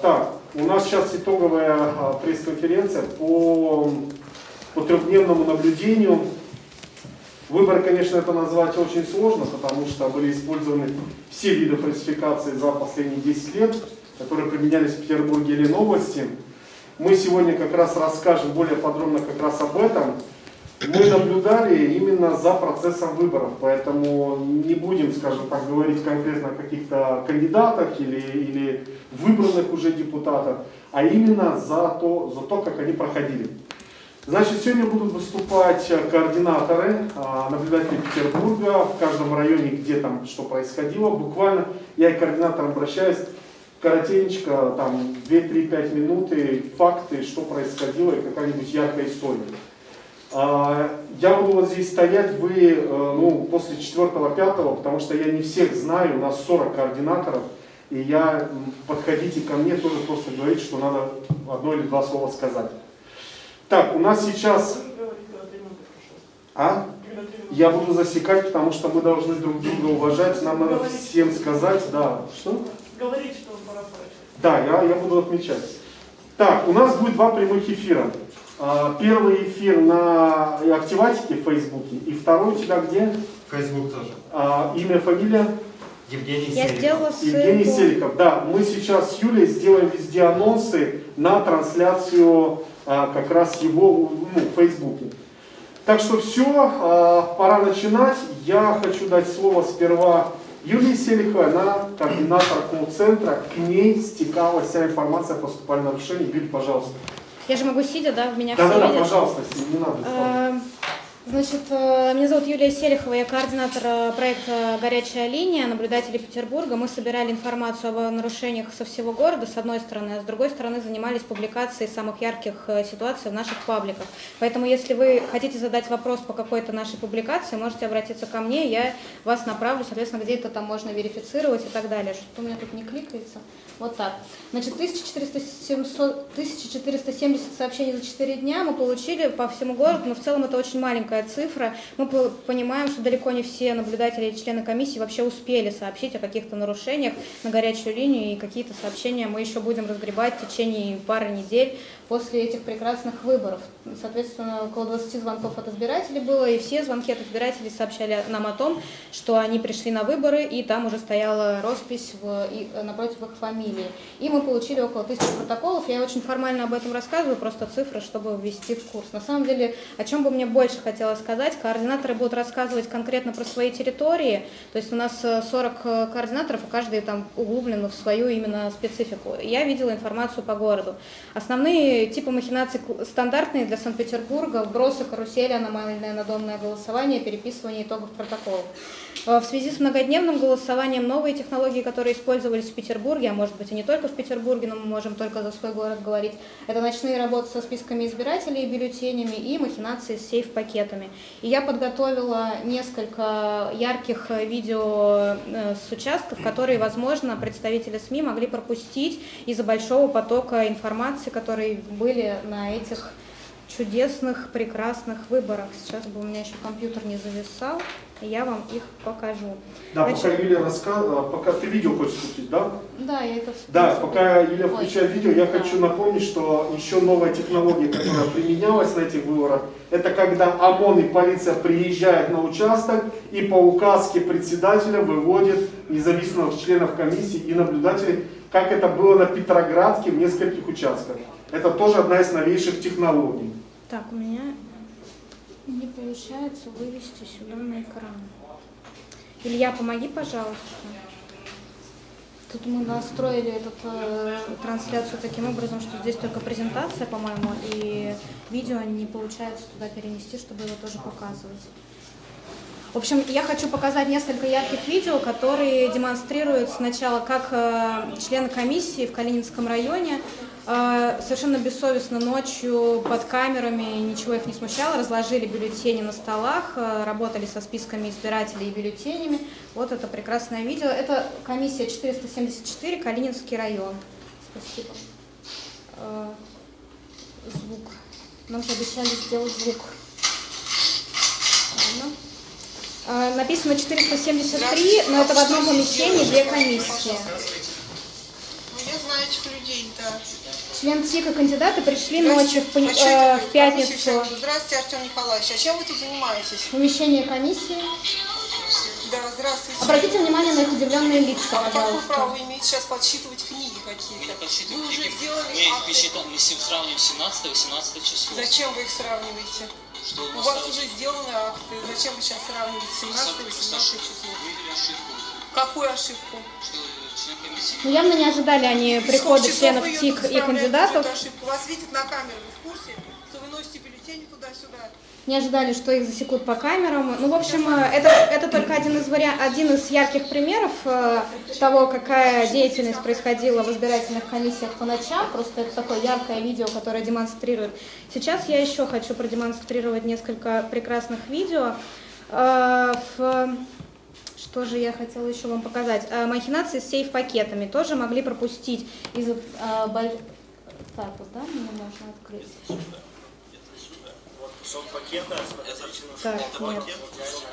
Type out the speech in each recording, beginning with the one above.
Так, у нас сейчас итоговая а, пресс-конференция по, по трехдневному наблюдению. Выбор, конечно, это назвать очень сложно, потому что были использованы все виды фальсификации за последние 10 лет, которые применялись в Петербурге или новости. Мы сегодня как раз расскажем более подробно как раз об этом. Мы наблюдали именно за процессом выборов, поэтому не будем, скажем так, говорить конкретно о каких-то кандидатах или, или выбранных уже депутатах, а именно за то, за то, как они проходили. Значит, сегодня будут выступать координаторы, а, наблюдатели Петербурга, в каждом районе, где там что происходило. Буквально я и координатор обращаюсь, коротенько, там 2-3-5 минуты, факты, что происходило и какая-нибудь яркая история. А, я буду вот здесь стоять, вы э, ну, после 4-5, потому что я не всех знаю, у нас 40 координаторов, и я, подходите ко мне, тоже просто говорить, что надо одно или два слова сказать. Так, у нас сейчас... А? Я буду засекать, потому что мы должны друг друга уважать, нам надо всем сказать, да. Что? Говорить, что пора Да, я, я буду отмечать. Так, у нас будет два прямых эфира. А, первый эфир на Активатике в Фейсбуке, и второй у тебя где? Фейсбук тоже. А, имя, фамилия? Евгений Я Селиков. сделала ссылку. Евгений Селиков. Да, мы сейчас с Юлей сделаем везде анонсы на трансляцию а, как раз его ну, в Фейсбуке. Так что все, а, пора начинать. Я хочу дать слово сперва Юлии Селиховой, она координатор колл-центра, к ней стекалась вся информация о поступальном нарушении. Юль, пожалуйста. Я же могу сидя, да, в меня Да, все да, да, видят. пожалуйста, не надо. Э, Значит, э, меня зовут Юлия Селихова, я координатор э, проекта «Горячая линия», наблюдатели Петербурга. Мы собирали информацию о нарушениях со всего города, с одной стороны, а с другой стороны занимались публикацией самых ярких ситуаций в наших пабликах. Поэтому, если вы хотите задать вопрос по какой-то нашей публикации, можете обратиться ко мне, я вас направлю, соответственно, где это там можно верифицировать и так далее. Что-то у меня тут не кликается. Вот так. Значит, 1470, 1470 сообщений за 4 дня мы получили по всему городу, но в целом это очень маленькая цифра. Мы по- понимаем, что далеко не все наблюдатели и члены комиссии вообще успели сообщить о каких-то нарушениях на горячую линию, и какие-то сообщения мы еще будем разгребать в течение пары недель после этих прекрасных выборов. Соответственно, около 20 звонков от избирателей было, и все звонки от избирателей сообщали нам о том, что они пришли на выборы, и там уже стояла роспись в, и, напротив их фамилии. И мы получили около тысячи протоколов. Я очень формально об этом рассказываю, просто цифры, чтобы ввести в курс. На самом деле, о чем бы мне больше хотелось сказать, координаторы будут рассказывать конкретно про свои территории. То есть у нас э, 40 э, координаторов, и каждый там углублен в свою именно специфику. Я видела информацию по городу. Основные типы махинаций стандартные для Санкт-Петербурга, вбросы, карусели, аномальное надомное голосование, переписывание итогов протоколов. Э, В связи с многодневным голосованием новые технологии, которые использовались в Петербурге, а может быть и не только в Петербурге, но мы можем только за свой город говорить, это ночные работы со списками избирателей и бюллетенями и махинации с сейф-пакетами. И я подготовила несколько ярких видео э, с участков, которые, возможно, представители СМИ могли пропустить из-за большого потока информации, которые были на этих чудесных, прекрасных выборах. Сейчас бы у меня еще компьютер не зависал, и я вам их покажу. Да, Значит- пока Юлия рассказывала, пока ты видео хочешь включить, да? Да, я это... в Да, пока Юля Ой. включает видео, я Да. хочу напомнить, что еще новая технология, которая применялась на этих выборах, это когда ОМОН и полиция приезжают на участок и по указке председателя выводят независимых членов комиссии и наблюдателей, как это было на Петроградке в нескольких участках. Это тоже одна из новейших технологий. Так, у меня не получается вывести сюда на экран. Илья, помоги, пожалуйста. Тут мы настроили эту э, трансляцию таким образом, что здесь только презентация, по-моему, и видео не получается туда перенести, чтобы его тоже показывать. В общем, я хочу показать несколько ярких видео, которые демонстрируют сначала, как э, члены комиссии в Калининском районе совершенно бессовестно ночью под камерами, ничего их не смущало, разложили бюллетени на столах, э, работали со списками избирателей и бюллетенями. Вот это прекрасное видео. Это комиссия 474, Калининский район. Спасибо. Э, Звук. Нам же обещали сделать звук. Ладно. Написано 473, но это в одном помещении две комиссии. Мне, знаете, этих людей, да. Член ЦИКа кандидаты пришли ночью в, пон- А э, в пятницу Здравствуйте, Артем Николаевич. А чем вы тут занимаетесь? в помещение комиссии. Да, здравствуйте. Обратите внимание на их удивленные лица, а какое право пожалуйста. вы имеете сейчас подсчитывать книги какие-то? Я подсчитываю Вы уже книги. сделали Мы их посчитали, мы сем- сравниваем 17-18 число. Зачем вы их сравниваете? Что У вас уже сделаны акты. Зачем вы сейчас сравниваете 17 и 18 число? Какую ошибку? что Ну, явно не ожидали они прихода членов ТИК и кандидатов. Вас видят на камеру. Вы в курсе, что вы носите бюллетени туда-сюда? Не ожидали, что их засекут по камерам. Ну, в общем, э, это, это только один из, вариа... один из ярких примеров э, того, какая деятельность происходила в избирательных комиссиях по ночам. Просто это такое яркое видео, которое демонстрирует. Сейчас я еще хочу продемонстрировать несколько прекрасных видео. Э, в- Что же я хотела еще вам показать? Э, Махинации с сейф-пакетами тоже могли пропустить из... э, боль- Так, вот, да, мне можно открыть? Кусок пакета, Так, нет.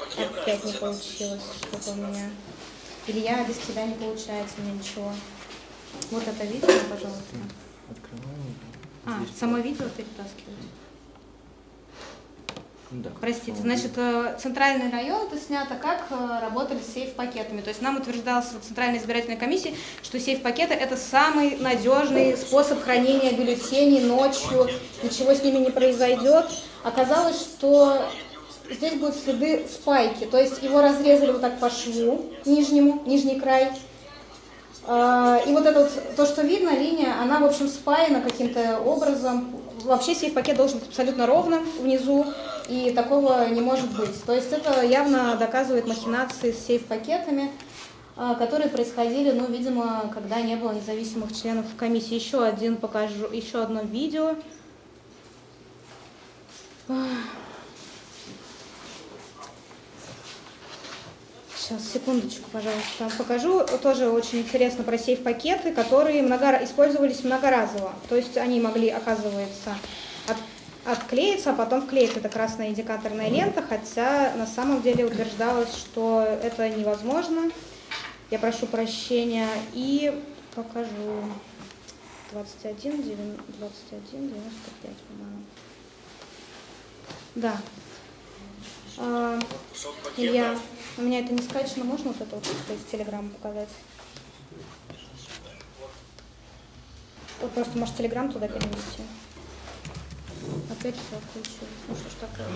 пакета. Опять не получилось что-то у меня. Илья, без тебя не получается у меня ничего. Вот это видео, пожалуйста. А, само видео перетаскивать. Простите, значит, э, центральный район это снято, как э, работали с сейф-пакетами. То есть нам утверждалось в Центральной избирательной комиссии, что сейф-пакеты это самый надежный способ хранения бюллетеней ночью, ничего с ними не произойдет. Оказалось, что здесь будут следы спайки, то есть его разрезали вот так по шву нижнему, нижний край. А, И вот это вот, то, что видно, линия, она, в общем, спаяна каким-то образом. Вообще сейф-пакет должен быть абсолютно ровно внизу, и такого не может быть. То есть это явно доказывает махинации с сейф-пакетами, а, которые происходили, ну, видимо, когда не было независимых членов комиссии. Еще один покажу, еще одно видео. Сейчас, секундочку, пожалуйста. Покажу тоже очень интересно про сейф-пакеты, которые много, использовались многоразово. То есть они могли, оказывается, от, отклеиться, а потом вклеить. Это красная индикаторная лента, хотя на самом деле утверждалось, что это невозможно. Я прошу прощения и покажу 21, 9, 21 95, по-моему. Да. А. Илья, у меня это не скачано, можно вот это вот из телеграмма показать? Вот просто, может, телеграм туда перенести. Опять все отключилось. Ну что ж такое?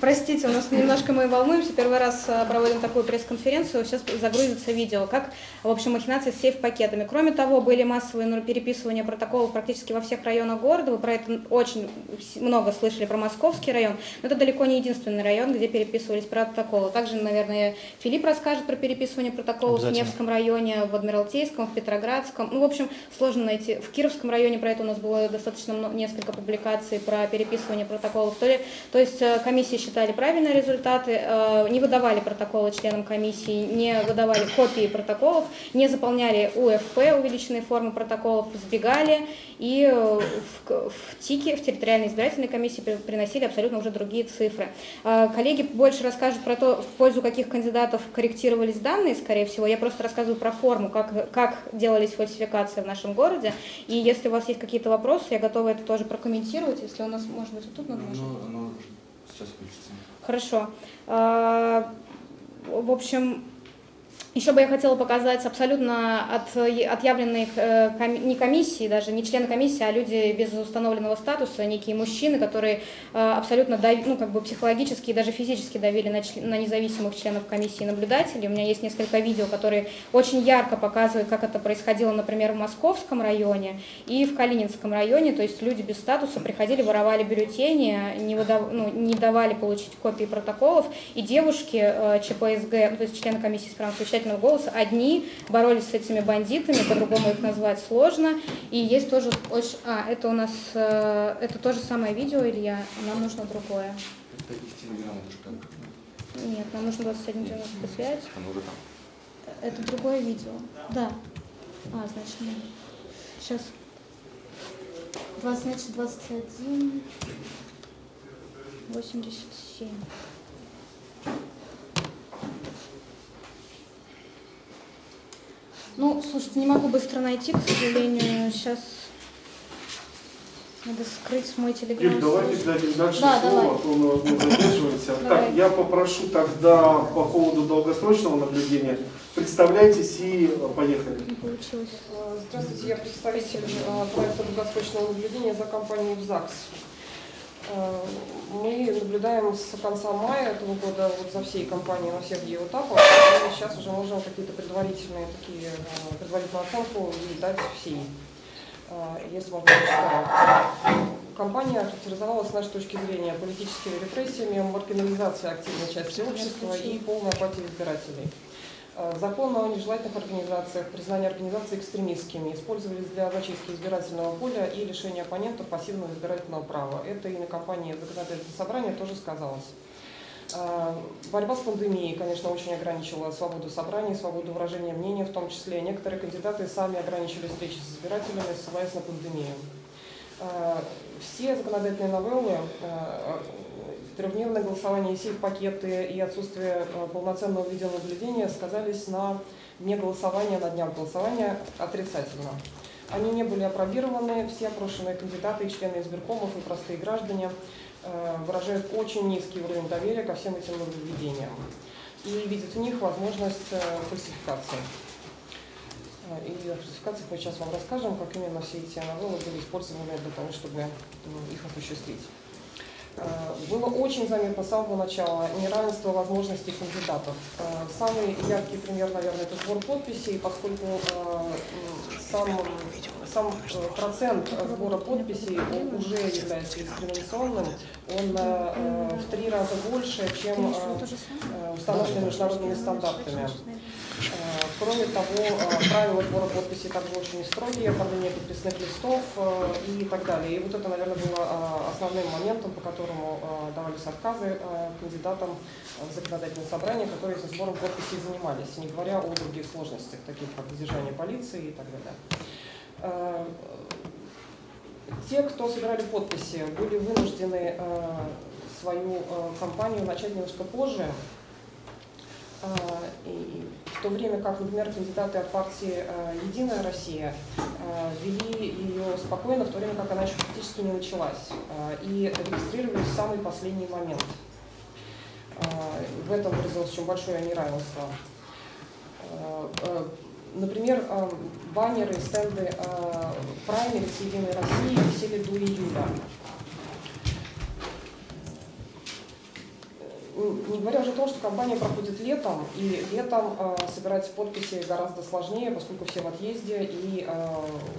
Простите, у нас немножко мы волнуемся. Первый раз а, проводим такую пресс-конференцию. Сейчас загрузится видео, как, в общем, махинации с сейф-пакетами. Кроме того, были массовые переписывания протоколов практически во всех районах города. Вы про это очень много слышали, про Московский район. Но это далеко не единственный район, где переписывались протоколы. Также, наверное, Филипп расскажет про переписывание протоколов в Невском районе, в Адмиралтейском, в Петроградском. Ну, в общем, сложно найти. В Кировском районе про это у нас было достаточно мно- несколько публикаций про переписывание протоколов. То, ли, то есть э, комиссии считали правильные результаты, э, не выдавали протоколы членам комиссии, не выдавали копии протоколов, не заполняли УФП, увеличенные формы протоколов, сбегали и э, в, в ТИКе, в территориальной избирательной комиссии при- приносили абсолютно уже другие цифры. Э, Коллеги больше расскажут про то, в пользу каких кандидатов корректировались данные, скорее всего. Я просто рассказываю про форму, как, как делались фальсификации в нашем городе. И если у вас есть какие-то вопросы, я готова это тоже прокомментировать. Если у нас, может быть, вот тут надо? Ну, оно сейчас включится. Хорошо. А, В общем, еще бы я хотела показать абсолютно от, отъявленные э, не комиссии, даже не члены комиссии, а люди без установленного статуса, некие мужчины, которые э, абсолютно дави- ну, как бы психологически и даже физически давили на, на независимых членов комиссии и наблюдателей. У меня есть несколько видео, которые очень ярко показывают, как это происходило, например, в Московском районе и в Калининском районе. То есть люди без статуса приходили, воровали бюллетени, не, выдав- ну, не давали получить копии протоколов, и девушки э, ЧПСГ, ну, то есть члены комиссии с правом совещательного голоса, одни боролись с этими бандитами, по-другому их назвать сложно. И есть тоже очень... А, это у нас... э, это то же самое видео, Илья, нам нужно другое. Это как? Нет, нам нужно 2195. Оно уже там. Это другое видео. Да. А, значит, нет. Сейчас. 20, значит, 21, 87. Ну, слушайте, не могу быстро найти, к сожалению. Сейчас надо скрыть мой телеграм. Юль, давайте дадим дальше Да, слово, давай. а то мы мы задерживаемся. Давай. Так, я попрошу тогда по поводу долгосрочного наблюдения. Представляйтесь и поехали. Не получилось. Здравствуйте, я представитель э, проекта долгосрочного наблюдения за компанией ЗАГС. Э, Мы наблюдаем с конца мая этого года вот за всей компанией на всех ее этапах. И сейчас уже можем какие-то предварительные такие, э, предварительную оценку дать всей, э, если можно прочитать. Компания характеризовалась с нашей точки зрения политическими репрессиями, маргинализацией активной части общества и полной апатией избирателей. Э, Закон о нежелательных организациях, признание организаций экстремистскими использовались для зачистки избирательного поля и лишения оппонентов пассивного избирательного права. Это и на кампании законодательного собрания тоже сказалось. Э, Борьба с пандемией, конечно, очень ограничила свободу собраний, свободу выражения мнения в том числе. Некоторые кандидаты сами ограничили встречи с избирателями, ссылаясь на пандемию. Э, Все законодательные новеллы, трехдневное голосование, сейф-пакеты и отсутствие э, полноценного видеонаблюдения сказались на дне голосования, на днях голосования отрицательно. Они не были опробированы, все опрошенные кандидаты члены избиркомов и простые граждане э, выражают очень низкий уровень доверия ко всем этим нововведениям и видят в них возможность э, фальсификации. И о фальсификациях мы сейчас вам расскажем, как именно все эти новеллы были использованы для того, чтобы их осуществить. Э, Было очень заметно с самого начала неравенство возможностей кандидатов. Э, Самый яркий пример, наверное, это сбор подписей, поскольку э, сам, сам процент сбора подписей уже является дискриминационным, он в три раза больше, чем установлены международными стандартами. Э, Кроме того, э, правила сбора подписей также очень строгие, оформление подписных листов э, и так далее. И вот это, наверное, было основным моментом, по которому давались отказы кандидатам в законодательное собрание, которые за сбором подписей занимались, не говоря о других сложностях, таких как задержание полиции и так далее. Те, кто собирали подписи, были вынуждены свою кампанию начать немножко позже, И в то время как, например, кандидаты от партии э, «Единая Россия» э, вели ее спокойно, в то время как она еще практически не началась, э, и регистрировались в самый последний момент. Э, В этом выразилось очень большое неравенство. Э, э, Например, э, баннеры, стенды э, праймерис «Единой России» висели до июля. Не говоря уже о том, что кампания проходит летом, и летом э, собирать подписи гораздо сложнее, поскольку все в отъезде, и э,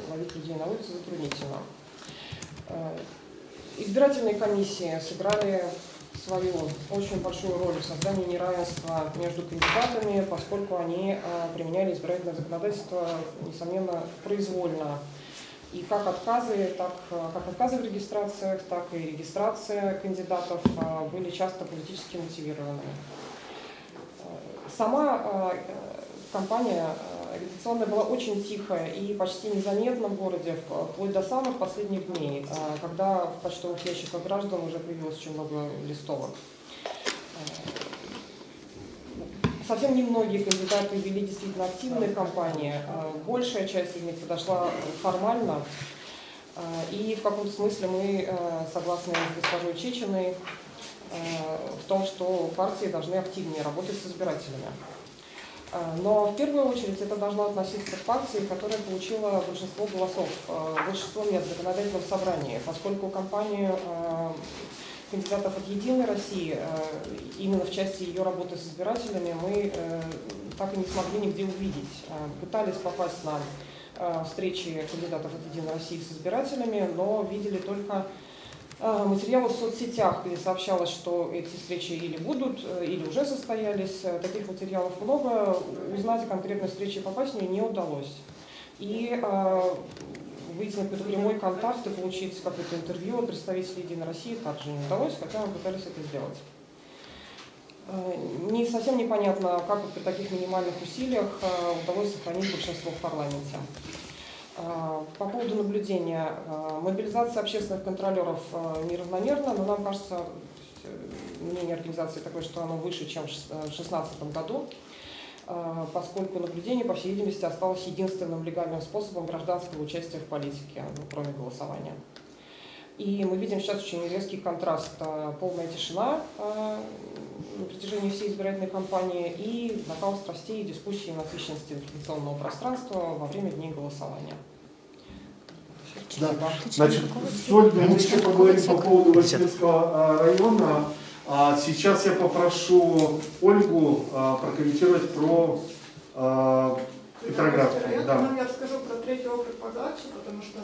ловить людей на улице затруднительно. Э, избирательные комиссии сыграли свою очень большую роль в создании неравенства между кандидатами, поскольку они э, применяли избирательное законодательство, несомненно, произвольно. И как отказы, так, э, как отказы в регистрациях, так и регистрация кандидатов э, были часто политически мотивированы. Э, Сама компания агитационная была очень тихая и почти незаметна в городе, вплоть до самых последних дней, когда в почтовых ящиках граждан уже появилось очень много листовок. Совсем немногие кандидаты вели действительно активные кампании. Э, Большая часть из них подошла формально. Э, И в каком-то смысле мы э, согласны с госпожой Чечиной в том, что партии должны активнее работать с избирателями. Но в первую очередь это должно относиться к партии, которая получила большинство голосов, большинство мест в законодательном собрании, поскольку кампанию э, кандидатов от «Единой России», э, именно в части ее работы с избирателями, мы э, так и не смогли нигде увидеть. Э, Пытались попасть на встречи кандидатов от «Единой России» с избирателями, но видели только материалы в соцсетях, где сообщалось, что эти встречи или будут, или уже состоялись. Таких материалов много. Узнать о конкретной встрече попасть в нее не удалось. И выйти на какой-то прямой контакт и получить какое-то интервью от представителей «Единой России» также не удалось, хотя мы пытались это сделать. Э, Не совсем непонятно, как при таких минимальных усилиях э, удалось сохранить большинство в парламенте. Э, По поводу наблюдения. Мобилизация общественных контролеров неравномерна, но нам кажется, мнение организации такое, что оно выше, чем в 2016 году. А, поскольку наблюдение, по всей видимости, осталось единственным легальным способом гражданского участия в политике, ну, кроме голосования. И мы видим сейчас очень резкий контраст. а, Полная тишина а, на протяжении всей избирательной кампании и накал страстей и дискуссии на насыщенности информационного пространства во время дней голосования. Да. Значит, с Ольгой мы еще поговорим по поводу Васильевского а, района. А сейчас я попрошу Ольгу а, прокомментировать про а, Петроград. Я, Да. я расскажу про третий округ по ЗАГСу, потому что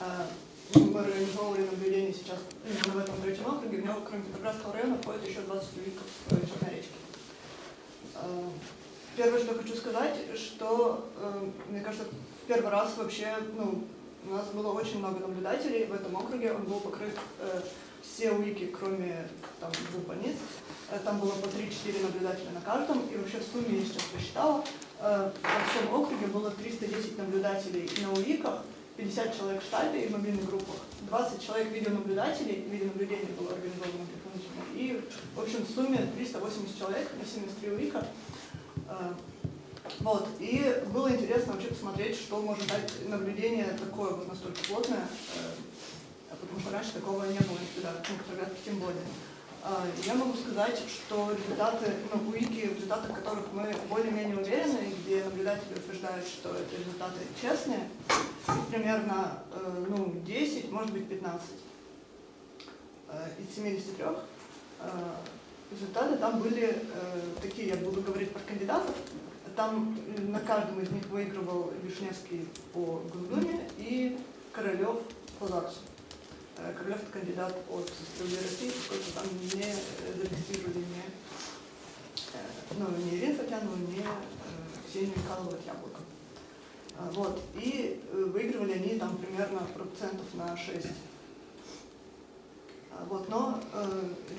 э, мы организовывали наблюдение сейчас именно в этом третьем округе. В него, кроме Петроградского района, входит еще 20 юриков э, Черноречки. Э, Первое, что хочу сказать, что, мне кажется, в первый раз вообще, ну, у нас было очень много наблюдателей в этом округе, он был покрыт э, все уики, кроме там, двух больниц. Э, Там было по 3-4 наблюдателя на каждом, и вообще в сумме, я сейчас посчитала, э, во всем округе было 310 наблюдателей на УИКах, 50 человек в штабе и в мобильных группах, 20 человек видеонаблюдателей, видеонаблюдение было организовано дополнительно, и, в общем, в сумме 380 человек на 73 УИКа. Э, Вот, и было интересно вообще посмотреть, что может дать наблюдение такое вот настолько плотное, потому что раньше такого не было никогда, ну, когда тем более. А, Я могу сказать, что результаты, УИКи, в результатах которых мы более-менее уверены, где наблюдатели утверждают, что это результаты честные, примерно э, ну, 10, может быть 15 э, из 73 э, результаты там были такие, я буду говорить про кандидатов, там на каждом из них выигрывал Вишневский по Госдуме и Королев по ЗАГСу. Э, это кандидат от «Справедливой России», поскольку там не зарегистрировали ни, э, ну, ни Ирину Фатянову, ни э, Ксению Михайлову от Вот. И э, выигрывали они там примерно процентов на 6. А, Вот. Но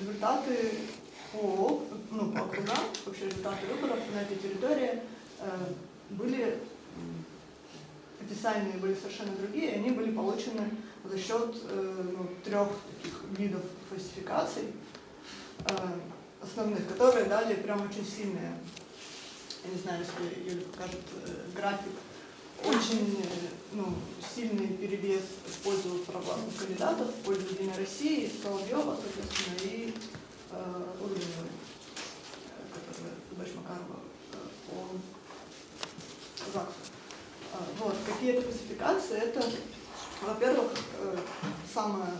результаты по, ну, по округам, вообще результаты выборов на этой территории были официальные были совершенно другие, они были получены за счет э, ну, трех таких видов фальсификаций э, основных, которые дали прям очень сильные, я не знаю, если Юля покажет э, график, очень ну, сильный перевес в пользу провластных кандидатов, в пользу Единой России, Соловьева, соответственно, и э, Урбиновой, которая дочь Макарова э, по ЗАГСу. Вот, какие это классификации? Это, во-первых, э, самое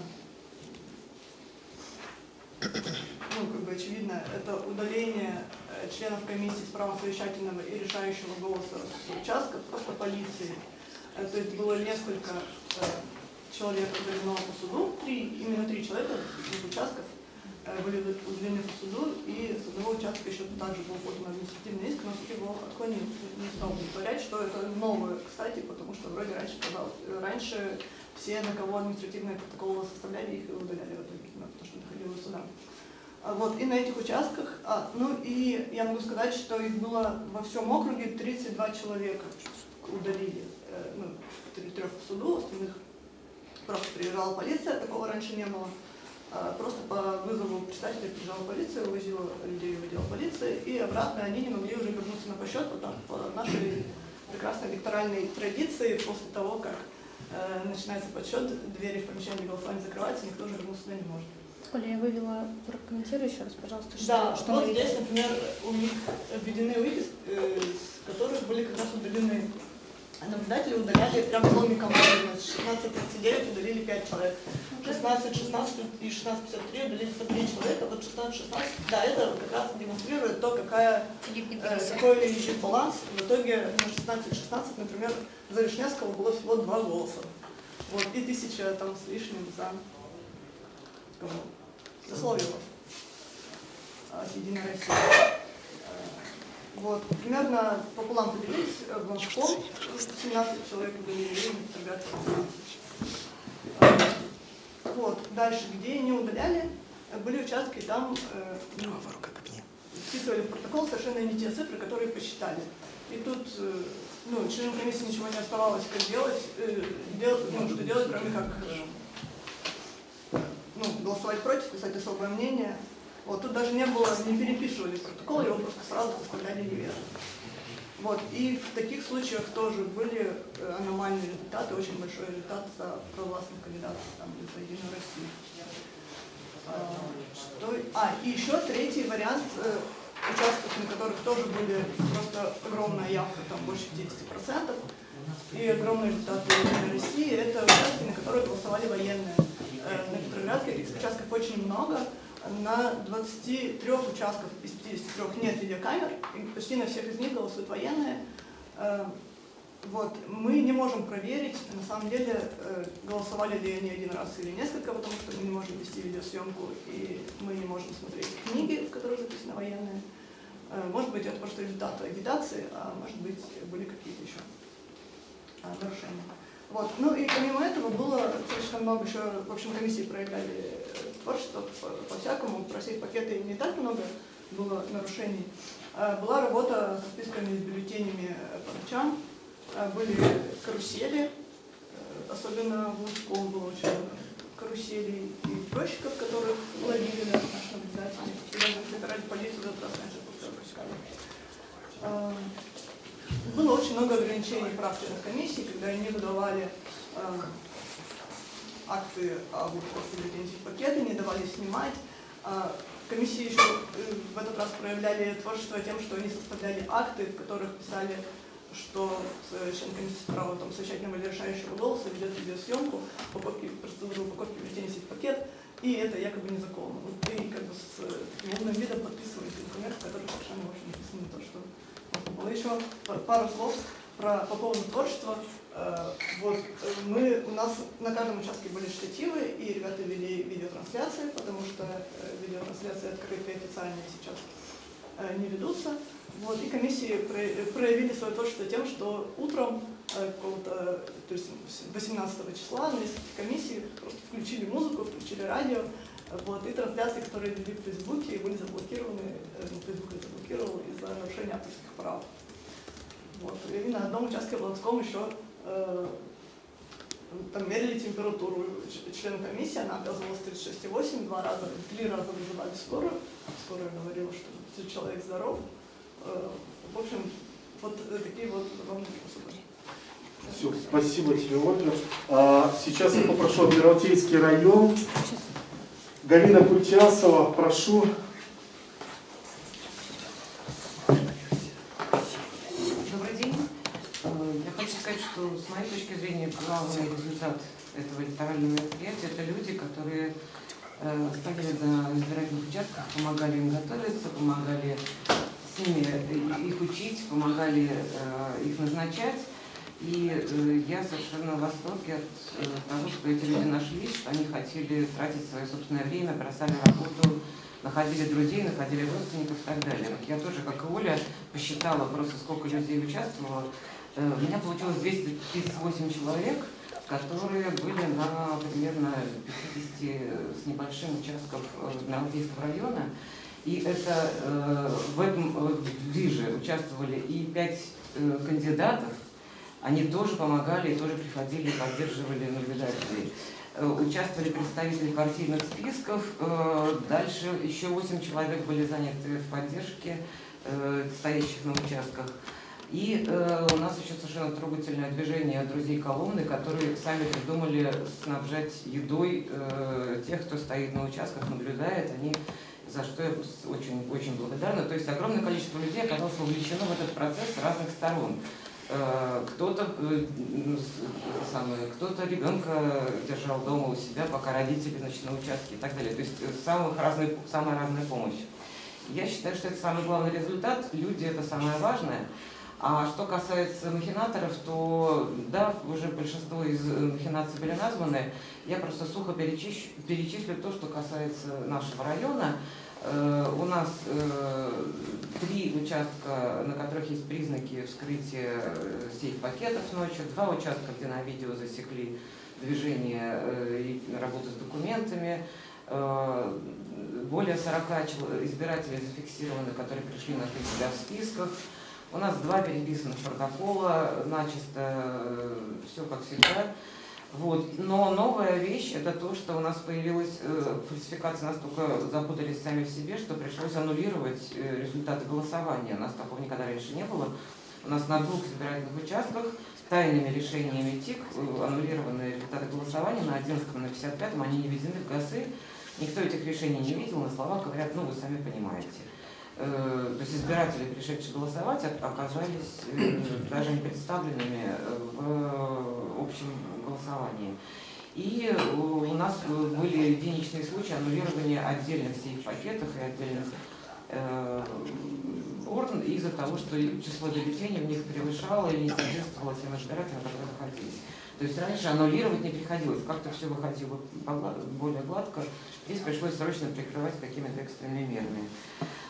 ну, как бы очевидно, это удаление э, членов комиссии с правом совещательного и решающего голоса с участков просто полиции. Э, То есть было несколько человек удалено по суду, три, именно три человека из участков были удалены по суду, и с одного участка еще также был подан административный иск, но суд его отклонил, не стал удовлетворять, что это новое, кстати, потому что вроде раньше, казалось, раньше все, на кого административные протоколы составляли, их и удаляли в итоге, ну, потому что доходило до суда. Вот, и на этих участках, ну и я могу сказать, что их было во всем округе 32 человека удалили, ну, трех в суду, остальных просто приезжала полиция, такого раньше не было. А, Просто по вызову председателя приезжала полиция, увозила людей в отдел полиции, и обратно они не могли уже вернуться на посчет, потому по нашей прекрасной электоральной традиции, после того, как э, начинается подсчет, двери в помещении голосования закрываются, никто уже вернуться сюда не может. Оля, я вывела, прокомментируй еще раз, пожалуйста, что, Да, что вот здесь, например, у них введены уики, э, с которых были как раз удалены наблюдатели, удаляли прям целыми командами. С 16.39 удалили 5 человек. 16.16 и 16.53 удалили по 3 человека. Вот 16.16, да, это как раз демонстрирует то, какая, э, какой есть баланс. В итоге на 16.16, например, за Вишневского было всего 2 голоса. Вот, и тысяча там с лишним за кого? За Соловьева от Единой России. Э, Вот, примерно пополам поделились, э, Московском 17 человек удалили, и в Петроградке 15. Э, Вот, дальше, где не удаляли, э, были участки, там э, ну, вписывали в протокол совершенно не те цифры, которые посчитали. И тут э, ну, членам комиссии ничего не оставалось, как делать, э, дел- ну, что делать, кроме как э, ну, голосовать против, писать особое мнение. Вот тут даже не было, не переписывали протокол, его просто сразу составляли неверно. Вот, и в таких случаях тоже были э, аномальные результаты, очень большой результат за провластных кандидатов там, за Единую Россию. А, что- а, и еще третий вариант э, участков, на которых тоже были просто огромная явка, там больше 50%, и огромные результаты Единой России, это участки, на которые голосовали военные. Э, На Петроградке участков очень много, на 23 участках из 53 нет видеокамер, и почти на всех из них голосуют военные. Э, Вот, мы не можем проверить, на самом деле, э, голосовали ли они один раз или несколько, потому что мы не можем вести видеосъемку, и мы не можем смотреть книги, в которых записаны военные. Э, Может быть, это просто результаты агитации, а может быть, были какие-то еще нарушения. Вот. Ну и помимо этого было достаточно много еще, в общем, комиссии проявляли творчество по- по-всякому, про пакеты не так много было нарушений. А, Была работа со списками с бюллетенями э, по ночам, А, были карусели, э, особенно в Лужском было очень много каруселей и пёщиков, которых ловили да, наши наблюдатели. И даже собирали полицию, этот раз раньше пропускали. А, было очень много ограничений прав членов комиссии, когда они выдавали акты об бюллетеней в пакеты, не давали снимать. А, комиссии еще э, в этот раз проявляли творчество тем, что они составляли акты, в которых писали, что э, член комиссии с правом там, совещательного или решающего голоса ведет видеосъемку покупки, процедуру упаковки бюллетеней в пакет, и это якобы незаконно. Вот ты как бы с э, таким умным видом подписываете документ, в котором совершенно в общем, написано то, что было. Еще па- пару слов про, по поводу творчества. Э, Вот, э, мы, у нас на каждом участке были штативы, и ребята вели видеотрансляции, потому что э, видеотрансляции открытые официальные сейчас не ведутся. Вот, и комиссии про- проявили свое творчество тем, что утром какого-то, то есть 18 числа на нескольких комиссий просто включили музыку, включили радио, вот, и трансляции, которые вели в Фейсбуке, были заблокированы, ну, Фейсбук их заблокировал из-за нарушения авторских прав. Вот. И на одном участке в Ланском еще там мерили температуру ч- члена комиссии, она оказывалась 36,8, два раза, три раза вызывали скорую, скорая говорила, что человек здоров. Э, в общем, вот э, такие вот забавные способы. Все, спасибо тебе, Ольга. А, сейчас я попрошу Адмиралтейский район. Галина Кутясова, прошу. Добрый день. Э, Я хочу сказать, что с моей точки зрения главный результат этого электорального мероприятия – это люди, которые э, стояли на избирательных участках, помогали им готовиться, помогали с ними э, их учить, помогали их назначать. И я совершенно в восторге от того, что эти люди нашлись, что они хотели тратить свое собственное время, бросали работу, находили друзей, находили родственников и так далее. Я тоже, как и Оля, посчитала просто, сколько людей участвовало. Э, У меня получилось 238 человек, которые были на примерно 50 с небольшим участков э, Адмиралтейского района. И это э, в этом движе участвовали и пять кандидатов, они тоже помогали тоже приходили поддерживали наблюдателей. Участвовали представители партийных списков, дальше еще 8 человек были заняты в поддержке стоящих на участках. И э, у нас еще совершенно трогательное движение друзей Коломны, которые сами придумали снабжать едой э, тех, кто стоит на участках, наблюдает. Они за что я очень, очень благодарна. То есть огромное количество людей оказалось вовлечено в этот процесс с разных сторон. Э, Кто-то э, самое, кто-то ребенка держал дома у себя, пока родители значит, на участке и так далее. То есть э, самых разных, самая разная помощь. Я считаю, что это самый главный результат. Люди это самое важное. А что касается махинаторов, то да, уже большинство из э, махинаций были названы. Я просто сухо перечислю, перечислю то, что касается нашего района. Э, У нас э, три участка, на которых есть признаки вскрытия э, сейф-пакетов ночью, два участка, где на видео засекли движение и работу с документами, более 40 чел- избирателей зафиксированы, которые пришли нашли себя в списках. У нас два переписанных протокола, начисто все как всегда. Вот. Но новая вещь это то, что у нас появилась э, фальсификация, настолько запутались сами в себе, что пришлось аннулировать э, результаты голосования. У нас такого никогда раньше не было. У нас на двух избирательных участках тайными решениями ТИК э, аннулированы результаты голосования на 11 и на 55 они не введены в ГАСы. Никто этих решений не видел, на словах говорят, ну вы сами понимаете. Э, То есть избиратели, пришедшие голосовать, оказались э, даже не представленными э, в общем голосовании. И у нас были единичные случаи аннулирования отдельных сейф-пакетов и отдельных урн из-за того, что число бюллетеней в них превышало или не соответствовало тем избирателям, которые находились. То есть раньше аннулировать не приходилось, как-то все выходило более гладко. Здесь пришлось срочно прикрывать какими-то экстренными мерами.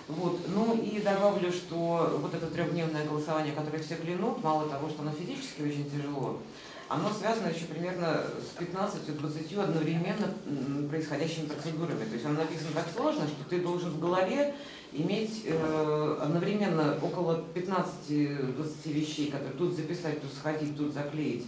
Вот. Ну и добавлю, что вот это трехдневное голосование, которое все клянут, мало того, что оно физически очень тяжело, оно связано еще примерно с 15-20 одновременно происходящими процедурами. То есть оно написано так сложно, что ты должен в голове иметь э, одновременно около 15-20 вещей, которые тут записать, тут сходить, тут заклеить,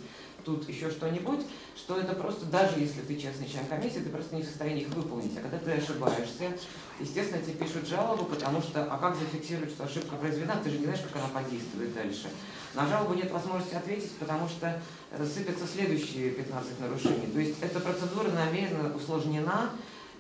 тут еще что-нибудь, что это просто, даже если ты честный член комиссии, ты просто не в состоянии их выполнить. А когда ты ошибаешься, естественно, тебе пишут жалобу, потому что, а как зафиксировать, что ошибка произведена, ты же не знаешь, как она подействует дальше. На жалобу нет возможности ответить, потому что э, сыпятся следующие 15 нарушений. То есть эта процедура намеренно усложнена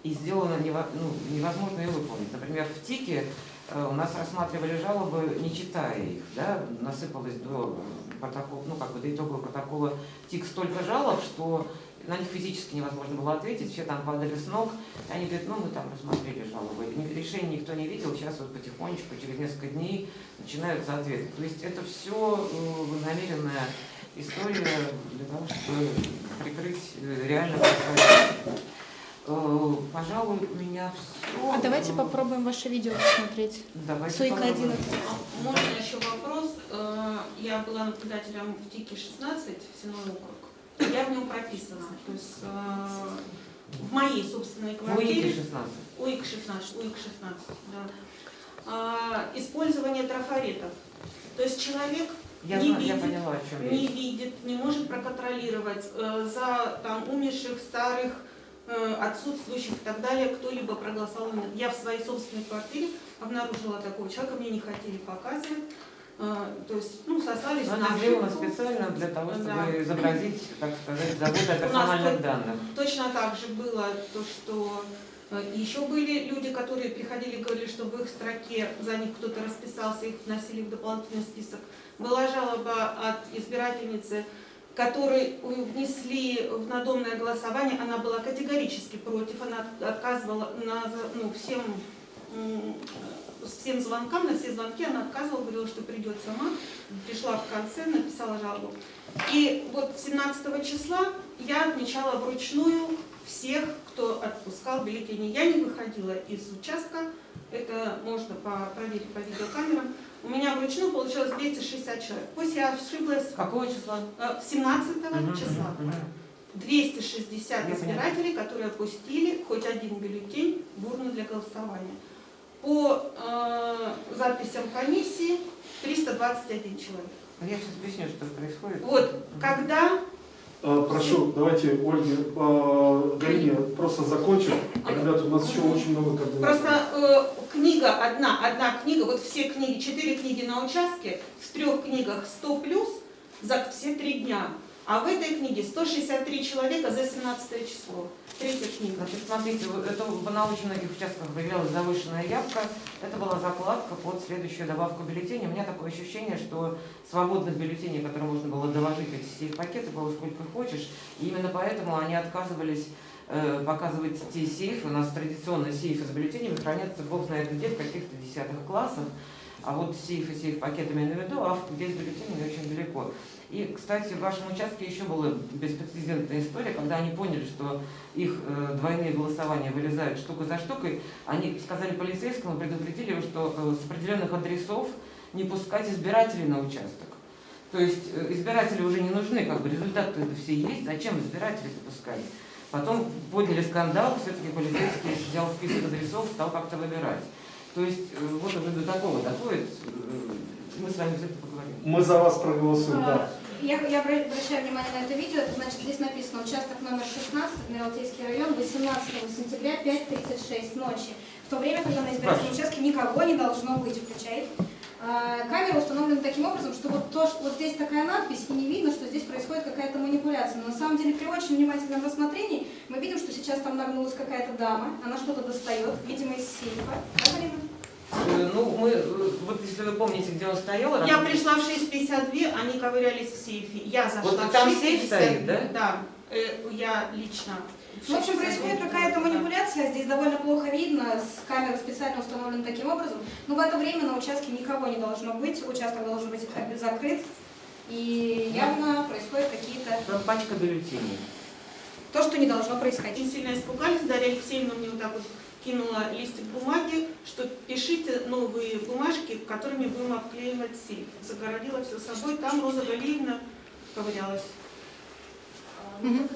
и сделана ну, невозможно ее выполнить. Например, в ТИКе э, у нас рассматривали жалобы, не читая их, да, насыпалось до протокола, ну как бы до итогового протокола ТИК столько жалоб, что на них физически невозможно было ответить, все там падали с ног, они говорят, ну мы там рассмотрели жалобы, Ни- решений никто не видел, сейчас вот потихонечку, через несколько дней начинаются ответы. То есть это все намеренная история для того, чтобы прикрыть э, реально происходящее. Пожалуй, у меня все. А давайте попробуем ваше видео посмотреть. Давайте попробуем. 11. А Можно еще вопрос? Э, Я была наблюдателем в ТИКе 16, Сеной округ. Я в нем прописана. То есть э, в моей собственной УИК квартире... 16. УИК 16, УИК 16, да. А, Использование трафаретов. То есть человек Я, не знаю, я видит, поняла, о чем не речь. видит, не может проконтролировать э, за там, умерших, старых, отсутствующих и так далее, кто-либо проголосовал. нет. Я в своей собственной квартире обнаружила такого человека, мне не хотели показывать. Э, то есть, ну, сослались Но на ошибку. специально для того, чтобы Да. изобразить, так сказать, заботу о персональных данных. Точно так же было то, что э, еще были люди, которые приходили и говорили, что в их строке за них кто-то расписался, их вносили в дополнительный список. Была жалоба от избирательницы, которой внесли в надомное голосование, она была категорически против, она отказывала на, ну, всем, всем звонкам, на все звонки она отказывала, говорила, что придет сама, пришла в конце, написала жалобу. И вот 17 числа я отмечала вручную всех, кто отпускал бюллетени. Я не выходила из участка, это можно проверить по видеокамерам. У меня вручную получилось 260 человек. Пусть я ошиблась Какого числа? э, 17 Мгм, числа. мгм, мгм. 260 Я избирателей, которые опустили хоть один бюллетень в урну для голосования. По э, записям комиссии 321 человек. Ну, Я сейчас объясню, что происходит. Вот, когда Э, Прошу, давайте Ольге, э, Галине просто закончим. Ребята, у нас еще очень много координаций. Просто э, книга одна, одна книга, вот все книги, четыре книги на участке, в трех книгах 100 плюс за все три дня. А в этой книге 163 человека за 17 число. Третья книга. Значит, смотрите, это на очень многих участках выявлялась завышенная явка. Это была закладка под следующую добавку бюллетеней. У меня такое ощущение, что свободных бюллетеней, которые можно было доложить эти сейф-пакеты, было сколько хочешь. И именно поэтому они отказывались э, показывать те сейфы. У нас традиционно сейфы с бюллетенями хранятся бог знает где, в каких-то десятых классах. А вот сейфы с сейф-пакетами на виду, а без бюллетеней очень далеко. И, кстати, в вашем участке еще была беспрецедентная история, когда они поняли, что их э, двойные голосования вылезают штука за штукой, они сказали полицейскому, предупредили его, что э, с определенных адресов не пускать избирателей на участок. То есть э, избиратели уже не нужны, как бы результаты это все есть, зачем избирателей пускать? Потом подняли скандал, все-таки полицейский взял список адресов, стал как-то выбирать. То есть э, вот уже до такого доходит, мы с вами за это поговорим. Мы за вас проголосуем, да. Я, я обра- обращаю внимание на это видео, это значит здесь написано участок номер 16, Адмиралтейский район, 18 сентября, 5.36 ночи. В то время, когда на избирательном участке никого не должно быть, включает. А, Камера установлена таким образом, что вот, то, что вот здесь такая надпись, и не видно, что здесь происходит какая-то манипуляция. Но на самом деле при очень внимательном рассмотрении мы видим, что сейчас там нагнулась какая-то дама, она что-то достает, видимо, из сейфа. Да, Галина? Э, Ну, мы, э, вот если вы помните, где он стоял, Я раз- пришла в 6.52, они ковырялись в сейфе. Я зашла Вот в там 6.52. сейф стоит, да? Да. Э, Я лично. В общем, 6.52. происходит какая-то манипуляция, здесь довольно плохо видно, с камеры специально установлена таким образом. Но в это время на участке никого не должно быть, участок должен быть закрыт, и явно происходят какие-то... Там пачка бюллетеней. То, что не должно происходить. Очень сильно испугались, Дарья Алексеевна мне вот так вот кинула листик бумаги, что пишите новые бумажки, которыми будем обклеивать сейф. Загородила все собой, там Роза Галиевна ковырялась.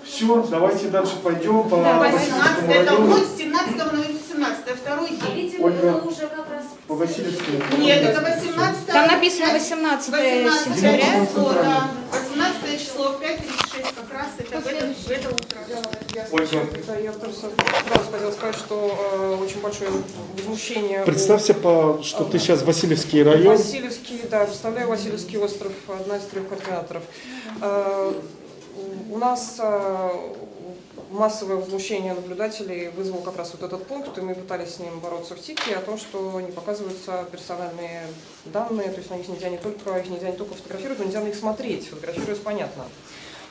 Все, давайте дальше пойдем по Да, Васильевскому 18 это год, с 17 на 18 второй день. Ольга. уже как раз... по Васильевскому. Нет, это 18 Там написано 18 18 сентября. число, да. 18 число в 5.36 как раз это в это, в это утро. Я, да, я тоже сразу хотела сказать, что э, очень большое возмущение. Представься, по, что ты сейчас Васильевский район. Васильевский, да, представляю Васильевский остров, одна из трех координаторов. Э, У нас э, массовое возмущение наблюдателей вызвал как раз вот этот пункт, и мы пытались с ним бороться в ТИКе о том, что не показываются персональные данные, то есть на них нельзя не только, их нельзя не только фотографировать, но нельзя на них смотреть, фотографируясь понятно.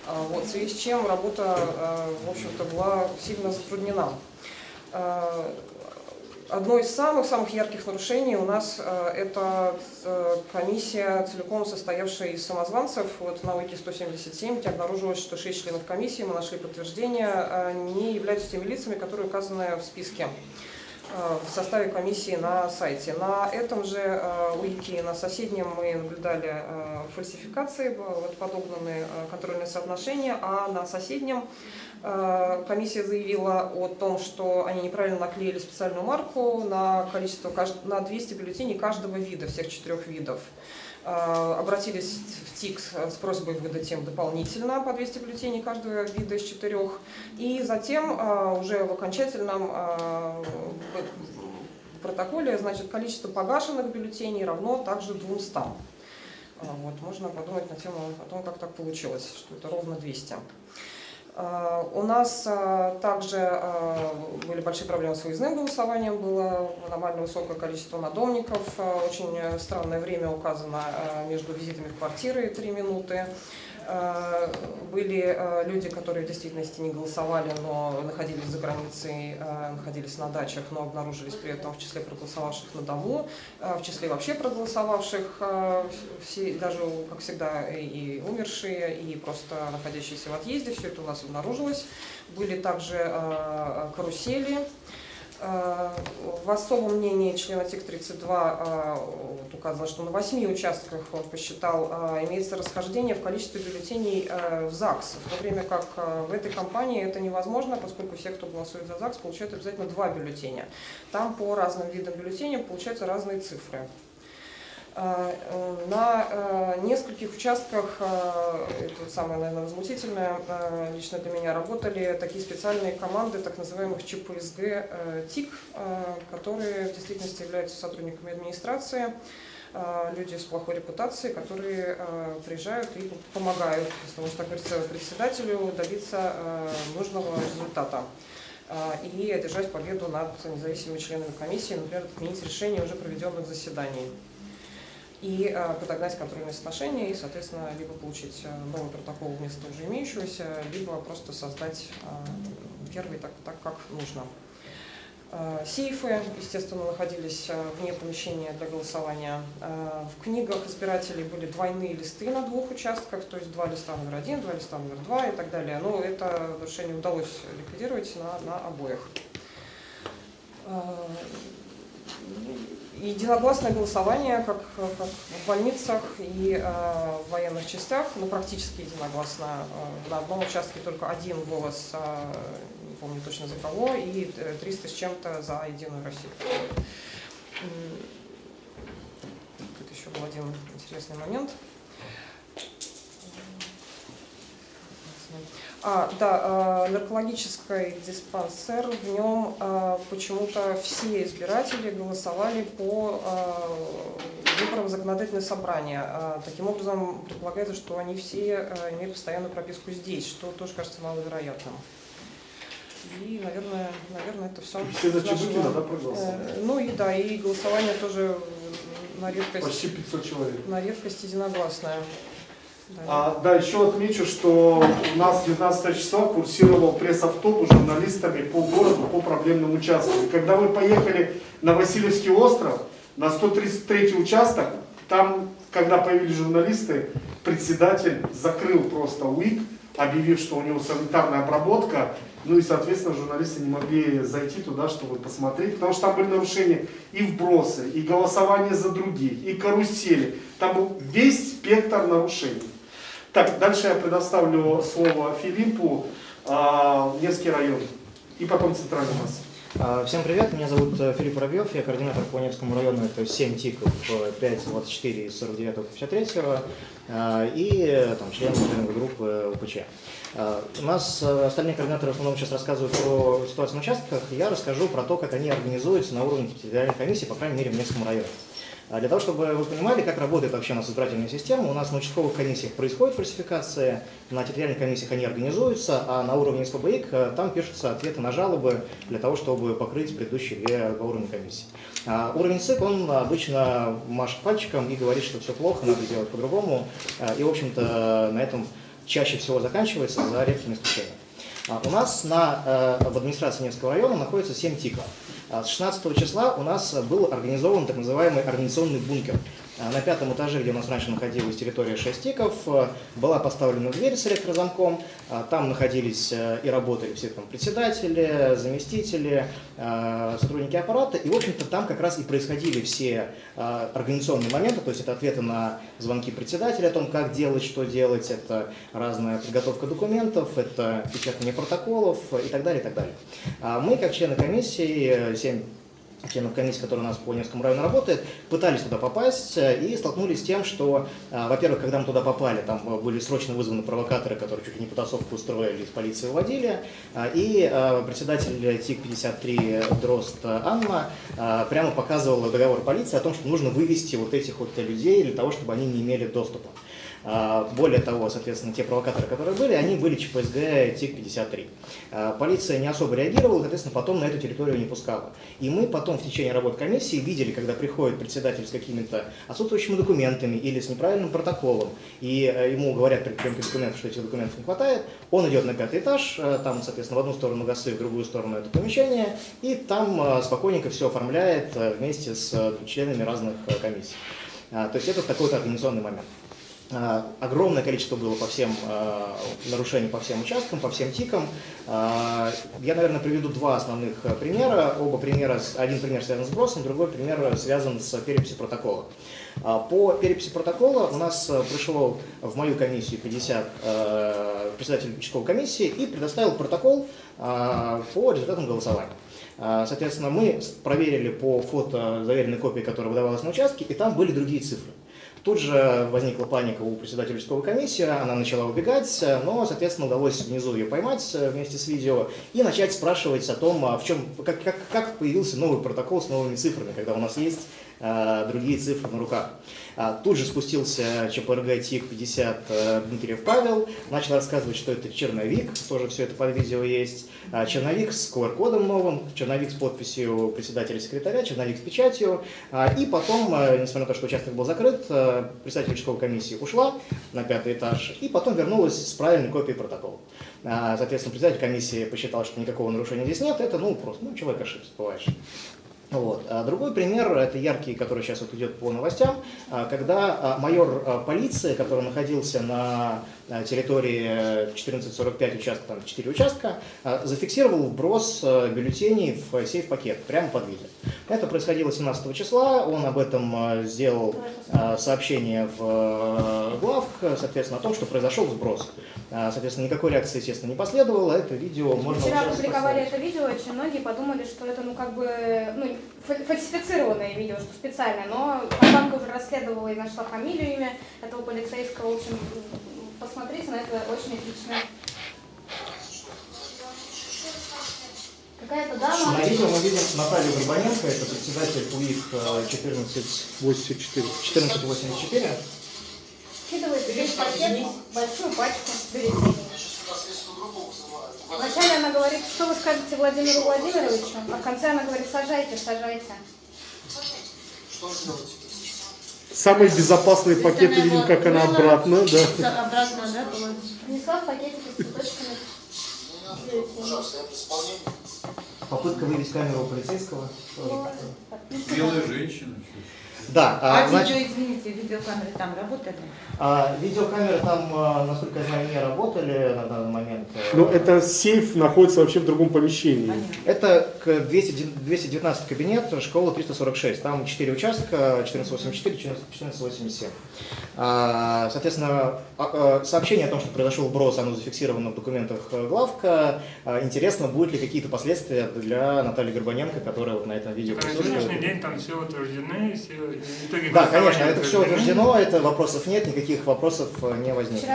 А, Вот, в связи с чем работа, э, в общем-то, была сильно затруднена. Одно из самых-самых ярких нарушений у нас э, это э, комиссия, целиком состоявшая из самозванцев. Вот на УИКе 177 где обнаружилось, что 6 членов комиссии, мы нашли подтверждение, э, не являются теми лицами, которые указаны в списке в составе комиссии на сайте. На этом же УИКе, на соседнем мы наблюдали фальсификации, вот подогнаны э, контрольные соотношения, а на соседнем комиссия заявила о том, что они неправильно наклеили специальную марку на количество, на 200 бюллетеней каждого вида, всех четырех видов. Э, Обратились в ТИК с просьбой выдать им дополнительно по 200 бюллетеней каждого вида из четырех. И затем э, уже в окончательном протоколе значит, количество погашенных бюллетеней равно также 200. А, Вот, можно подумать на тему о том, как так получилось, что это ровно 200. А, У нас а, также а, были большие проблемы с выездным голосованием, было нормально высокое количество надомников, очень странное время указано между визитами в квартиры 3 минуты. А, Были а, люди, которые в действительности не голосовали, но находились за границей, а, находились на дачах, но обнаружились при этом в числе проголосовавших на дому, в числе вообще проголосовавших, все, даже, как всегда, и умершие, и просто находящиеся в отъезде, все это у нас обнаружилось. Были также карусели. А, В особом мнении члена ТИК-32 а, вот указано, что на восьми участках, он посчитал, а, имеется расхождение в количестве бюллетеней в ЗАГС, в то время как в этой компании это невозможно, поскольку все, кто голосует за ЗАГС, получают обязательно два бюллетеня. Там по разным видам бюллетеней получаются разные цифры. А, э, На э, нескольких участках, э, это самое, наверное, возмутительное, лично для меня работали такие специальные команды, так называемых ЧПСГ ТИК, которые в действительности являются сотрудниками администрации, люди с плохой репутацией, которые приезжают и помогают, если можно так говорить, председателю добиться нужного результата и одержать победу над независимыми членами комиссии, например, отменить решение уже проведенных заседаний и э, подогнать контрольные соотношения и, соответственно, либо получить э, новый протокол вместо уже имеющегося, либо просто создать э, первый так, так как нужно. Сейфы, естественно, находились вне помещения для голосования. В книгах избирателей были двойные листы на двух участках, то есть два листа номер один, два листа номер два и так далее. Но это нарушение удалось ликвидировать на, на обоих. Э, Единогласное голосование, как, как в больницах и э, в военных частях, ну, практически единогласно. Э, на одном участке только один голос, э, не помню точно за кого, и э, 300 с чем-то за Единую Россию. Тут еще был один интересный момент. А, да, э, наркологический диспансер, в нем э, почему-то все избиратели голосовали по э, выборам законодательное собрание. Э, Таким образом, предполагается, что они все э, имеют постоянную прописку здесь, что тоже кажется маловероятным. И, наверное, наверное, это все. Все за Чебыкина, да, проголосовали? Ну и да, и голосование тоже на редкость, Почти 500 человек. на редкость единогласное. Да. А, да, еще отмечу, что у нас 19 числа курсировал пресс-автобус с журналистами по городу, по проблемным участкам. И когда мы поехали на Васильевский остров, на 133 участок, там, когда появились журналисты, председатель закрыл просто УИК, объявив, что у него санитарная обработка, ну и, соответственно, журналисты не могли зайти туда, чтобы посмотреть, потому что там были нарушения и вбросы, и голосование за других, и карусели. Там был весь спектр нарушений. Так, дальше я предоставлю слово Филиппу, а, Невский район, и потом центральный масс. А, Всем привет, меня зовут э, Филипп Воробьев, я координатор по Невскому району, это 7 ТИКов, э, 5, 24 из 49 53 а, и э, там, член группы УПЧ. А, У нас э, остальные координаторы в основном сейчас рассказывают про ситуацию на участках, я расскажу про то, как они организуются на уровне территориальной комиссии, по крайней мере, в Невском районе. А Для того, чтобы вы понимали, как работает вообще у нас избирательная система, у нас на участковых комиссиях происходит фальсификация, на территориальных комиссиях они организуются, а на уровне СПБИК э, там пишутся ответы на жалобы для того, чтобы покрыть предыдущие две по уровню комиссии. А Уровень СИК, он обычно машет пальчиком и говорит, что все плохо, надо делать по-другому, А, и, в общем-то, на этом чаще всего заканчивается, за редкими исключениями. А У нас на, э, в администрации Невского района находится 7 ТИКов. А С 16 числа у нас был организован так называемый организационный бункер. А На пятом этаже, где у нас раньше находилась территория 6 тиков, э, была поставлена дверь с электрозамком. А Там находились э, и работали все там председатели, заместители, э, сотрудники аппарата. И, в общем-то, там как раз и происходили все организационные моменты, то есть это ответы на звонки председателя о том, как делать, что делать, это разная подготовка документов, это печатание протоколов и так далее, и так далее. А Мы, как члены комиссии, 7 членов комиссии, которые у нас по Невскому району работает, пытались туда попасть э, и столкнулись с тем, что, э, во-первых, когда мы туда попали, там э, были срочно вызваны провокаторы, которые чуть ли не потасовку устроили, из полиции выводили, и председатель ТИК-53 Дрозд Анна прямо показывала договор полиции о том, что нужно вывести вот этих вот людей для того, чтобы они не имели доступа. А, Более того, соответственно, те провокаторы, которые были, они были ЧПСГ ТИК-53. А, Полиция не особо реагировала, соответственно, потом на эту территорию не пускала. И мы потом в течение работы комиссии видели, когда приходит председатель с какими-то отсутствующими документами или с неправильным протоколом, и э, ему говорят при приемке документов, что этих документов не хватает, он идет на пятый этаж, э, там, соответственно, в одну сторону ГАСы, в другую сторону это помещение, и там э, спокойненько все оформляет вместе с членами разных комиссий. А, То есть это такой вот организационный момент. А, Огромное количество было по всем а, нарушений по всем участкам, по всем тикам. А, Я, наверное, приведу два основных примера. Оба примера, один пример связан с сбросом, другой пример связан с переписью протокола. По переписи протокола у нас пришел в мою комиссию 50 а, председатель участковой комиссии и предоставил протокол по результатам голосования. Соответственно, мы проверили по фото заверенной копии, которая выдавалась на участке, и там были другие цифры. Тут же возникла паника у председателя участковой комиссии, она начала убегать, но, соответственно, удалось внизу ее поймать э, вместе с видео и начать спрашивать о том, а в чем, как, как, как появился новый протокол с новыми цифрами, когда у нас есть другие цифры на руках. А, Тут же спустился ЧПРГ ТИК-50 э, Дмитриев Павел, начал рассказывать, что это черновик, тоже все это под видео есть. А, Черновик с QR-кодом новым, черновик с подписью председателя-секретаря, черновик с печатью. А, И потом, э, несмотря на то, что участок был закрыт, э, председатель участковой комиссии ушла на пятый этаж и потом вернулась с правильной копией протокола. Соответственно, председатель комиссии посчитал, что никакого нарушения здесь нет, это, ну, просто, ну, человек ошибся, бывает. Вот. А другой пример, это яркий, который сейчас вот идет по новостям, а, когда а, майор а, полиции, который находился на территории э, 1445 участка, там 4 участка, зафиксировал вброс а, бюллетеней в сейф-пакет прямо под видео. Это происходило 17 числа, он об этом сделал сообщение в э, глав, соответственно, о том, что произошел сброс. Соответственно, никакой реакции, естественно, не последовало, это видео можно... Вчера опубликовали это видео, очень многие подумали, что это, ну, как бы, ну, фальсифицированное видео, что специальное, но банка уже расследовала и нашла фамилию, имя этого полицейского. В общем, посмотрите на это очень отлично. Какая-то дама... На видео мы видим Наталью Горбаненко, это председатель УИК 1484. 1484. Кидывает весь пакет, большую пачку березины. Вначале она говорит, что вы скажете Владимиру Владимировичу, а в конце она говорит, сажайте, сажайте. Самые безопасные пакеты видим, как она обратно, да. Обратно, да, было? Принесла в пакетике с цветочками. Попытка вывести камеру у полицейского. Белая женщина. Да, а, А значит, видео, извините, видеокамеры там работали? а, видеокамеры там, а, насколько я знаю, не работали на данный момент. э, Но это сейф находится вообще в другом помещении. Это к 200 219 кабинет, школа 346. Там 4 участка, 1484, 1487. А, Соответственно, а, сообщение о том, что произошел вброс, оно зафиксировано в документах э, главка. Интересно, будут ли какие-то последствия для Натальи Горбаненко, которая вот на этом видео На присутствует. сегодняшний день там все утверждены, все итоги Да, конечно, это все утверждено, это вопросов нет, никаких вопросов э, не возникло.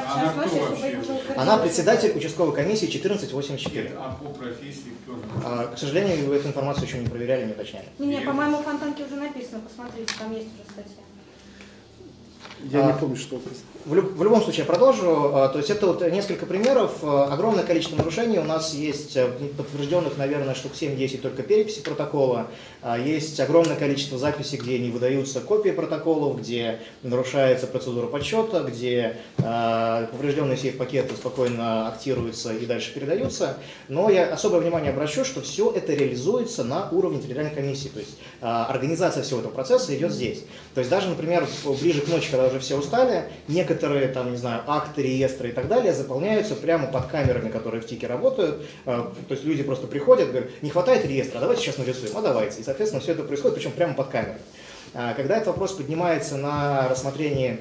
Утвердилось. Она председатель участковой комиссии 1484. А по профессии кто же? А, К сожалению, вы эту информацию еще не проверяли, не уточняли. Не, не, по-моему, в Фонтанке уже написано, посмотрите, там есть уже статья. Я не А, помню, что это. В, люб- в любом случае, я продолжу. А, То есть это вот несколько примеров. А, Огромное количество нарушений. У нас есть а, подтвержденных, наверное, штук 7-10 только переписи протокола. А, Есть огромное количество записей, где не выдаются копии протоколов, где нарушается процедура подсчета, где а, поврежденные сейф-пакеты спокойно актируются и дальше передаются. Но я особое внимание обращу, что все это реализуется на уровне территориальной комиссии. То есть а, организация всего этого процесса идет здесь. То есть даже, например, ближе к ночи, когда уже все устали, некоторые там, не знаю, акты, реестры и так далее заполняются прямо под камерами, которые в ТИКе работают. А, То есть люди просто приходят, говорят, не хватает реестра, давайте сейчас нарисуем, а давайте. И, соответственно, все это происходит, причем прямо под камерой. А, Когда этот вопрос поднимается на рассмотрение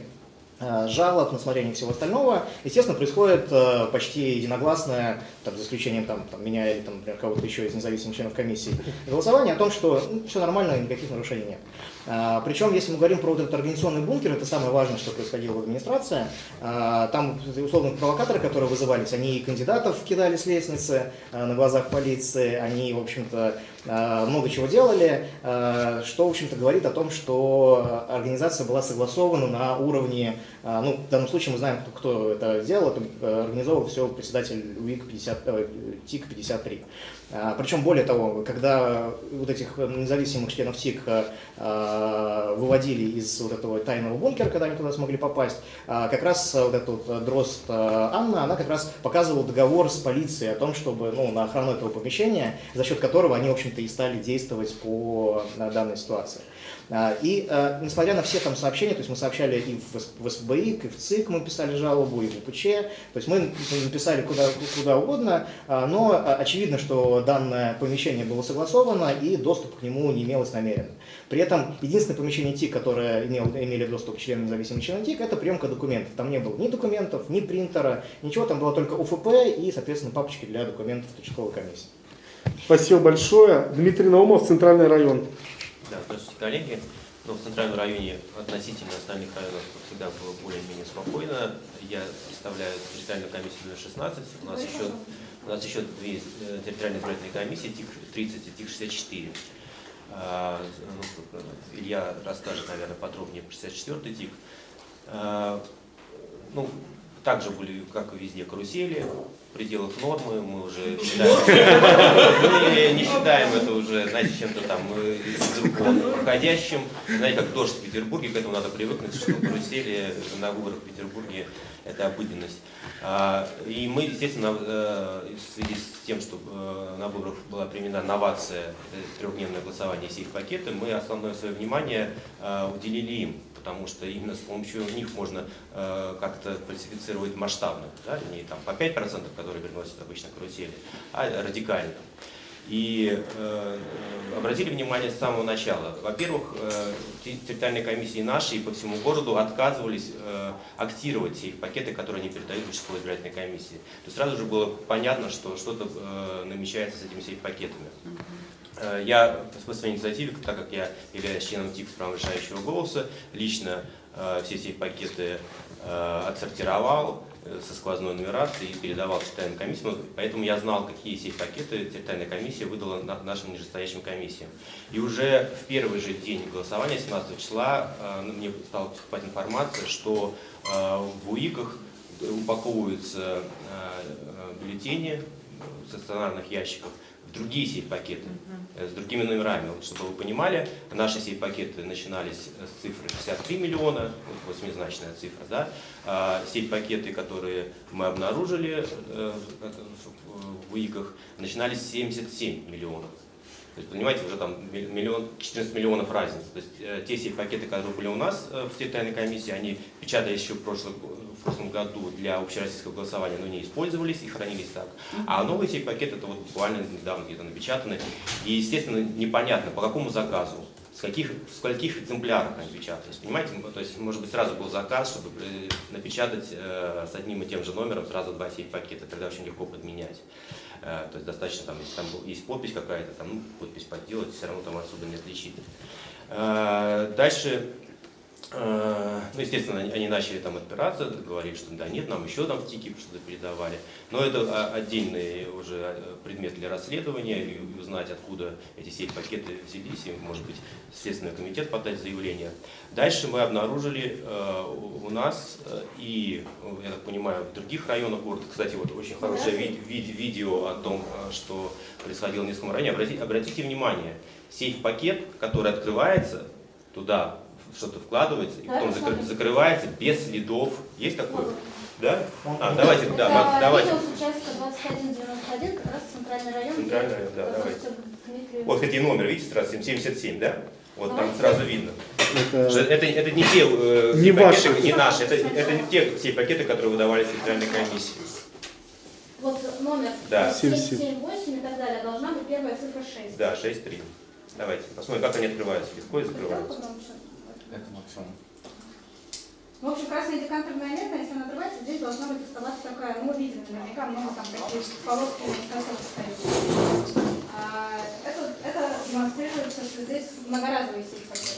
э, жалоб, на смотрение всего остального, естественно, происходит почти единогласное, там, за исключением там, там, меня или там, кого-то еще из независимых членов комиссии, голосование о том, что все нормально, никаких нарушений нет. А, Причем, если мы говорим про вот этот организационный бункер, это самое важное, что происходило в администрации. А, Там, условно, провокаторы, которые вызывались, они и кандидатов кидали с лестницы а, на глазах полиции, они, в общем-то, много чего делали, что, в общем-то, говорит о том, что организация была согласована на уровне, ну, в данном случае мы знаем, кто, кто это сделал, это э, организовал все председатель УИК 50, э, ТИК 53. А, Причем, более того, когда вот этих независимых членов ТИК э, э, выводили из вот этого тайного бункера, когда они туда смогли попасть, а, как раз э, вот эта вот э, дрозд э, Анна, она как раз показывала договор с полицией о том, чтобы ну, на охрану этого помещения, за счет которого они, в общем-то, и стали действовать по э, данной ситуации. А, И э, несмотря на все там сообщения, то есть мы сообщали и в С- в СБИК, и в ЦИК мы писали жалобу, и в УПЧ, то есть мы написали куда, куда угодно, а, но а, очевидно, что данное помещение было согласовано и доступ к нему не имелось намеренно. При этом единственное помещение ТИК, которое имел, имели доступ члены независимых членов ТИК, это приемка документов. Там не было ни документов, ни принтера, ничего, там было только УФП и, соответственно, папочки для документов участковой комиссии. Спасибо большое. Дмитрий Наумов, Центральный район. Да, здравствуйте, коллеги. Ну, в центральном районе относительно остальных районов всегда было более-менее спокойно. Я представляю территориальную комиссию номер 16. У нас еще, у нас еще две э, территориальные избирательные комиссии, ТИК-30 и ТИК-64. А, ну, Илья расскажет, наверное, подробнее про 64-й ТИК. А, Ну, также были, как и везде, карусели пределах нормы. Мы уже считаем, не считаем это уже, знаете, чем-то там э, из рук вон выходящим. Знаете, как дождь в Петербурге, к этому надо привыкнуть, что карусели на выборах в Петербурге это обыденность. А, И мы, естественно, э, в связи с тем, что э, на выборах была применена новация, трехдневное голосование сейф-пакеты, мы основное свое внимание э, уделили им, потому что именно с помощью них можно э, как-то классифицировать масштабно, да, не там по 5%, которые приносят обычно карусели, а радикально. И э, обратили внимание с самого начала. Во-первых, э, те- территориальные комиссии наши и по всему городу отказывались э, актировать сейф пакеты, которые они передают участковой избирательной комиссии. То есть сразу же было понятно, что что-то э, намечается с этими сейф-пакетами. Э, Я по своей инициативе, так как я являюсь членом ТИК с правом решающего голоса, лично э, все сейф-пакеты э, отсортировал, э, со сквозной нумерацией и передавал территориальным комиссиям. Поэтому я знал, какие сейф-пакеты территориальная комиссия выдала на- нашим нижестоящим комиссиям. И уже в первый же день голосования, 17 числа, э, ну, мне стала поступать информация, что э, в УИКах упаковываются э, э, бюллетени в стационарных ящиках в другие сейф-пакеты э, с другими номерами. Вот, чтобы вы понимали, наши сейф-пакеты начинались с цифры 63 миллиона, вот восьмизначная цифра, да, а сейф-пакеты, которые мы обнаружили э, в УИКах, начинались с 77 миллионов. То есть, понимаете, уже там миллион, 14 миллионов разницы. То есть э, те сейф-пакеты, которые были у нас э, в территориальной комиссии, они печатались еще в прошлом, в прошлом году для общероссийского голосования, но не использовались и хранились так. А новый сейф-пакет это вот буквально недавно где-то напечатаны. И, естественно, непонятно, по какому заказу, с каких, в скольких экземплярах они печатались. Понимаете, то есть, может быть, сразу был заказ, чтобы э, напечатать э, с одним и тем же номером сразу два сейф-пакета, тогда очень легко подменять. Э, То есть достаточно, там, если там есть подпись какая-то, там, ну, подпись подделать, все равно там особо не отличить. Э, Дальше, ну, естественно, они начали там отпираться, говорили, что да нет, нам еще там в ТИКИ что-то передавали. Но это а, отдельный уже э, предмет для расследования, и узнать, откуда эти сейф-пакеты взялись, и, может быть, Следственный комитет подать заявление. Дальше мы обнаружили э, у нас э, и, э, я так понимаю, в других районах города, кстати, вот очень хорошее ви- ви- видео о том, э, что происходило в Низком районе. Обратите, обратите внимание, сейф-пакет, который открывается, туда что-то вкладывается, и Да, потом закры- закрывается без следов. Есть такое? Да? А, давайте, да, Мак, давайте. Видео с участка 2191, как раз центральный район. Центральный район, да, Дмитрию. Вот и номер, видите, сразу 77, да? Вот там Давайте. сразу видно. Это- Это, это не те э, Не сейф-пакеты, ваши. не наши, это, это не те сейф-пакеты, которые выдавались центральной комиссии. Вот номер Да. 778 и так далее. Должна быть первая цифра 6. Да, 6-3. Давайте посмотрим, как они открываются. Легко и закрываются. Это максимум. В общем, красная декантерная лента, если она открывается, здесь должна быть оставаться такая, ну, мы видим наверняка много там таких полоски наискосок стоит. А это, это демонстрируется, что здесь многоразовый сейф-пакет.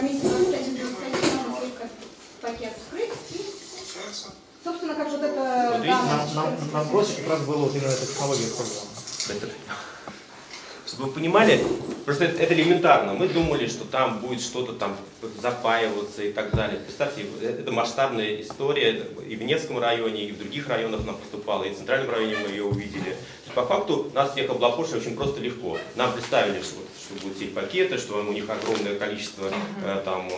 Комиссия 2191 надо только пакет вскрыть и, собственно, как вот это Вот видите, Нам, нам, нам проще как раз было вот именно эта технология использована. Это- Чтобы вы понимали, просто это, это элементарно. Мы думали, что там будет что-то там запаиваться и так далее. Представьте, это масштабная история. И в Невском районе, и в других районах нам поступало, и в Центральном районе мы ее увидели. По факту нас всех облапошили очень просто легко. Нам представили, что, что будут сейф-пакеты, что у них огромное количество э, там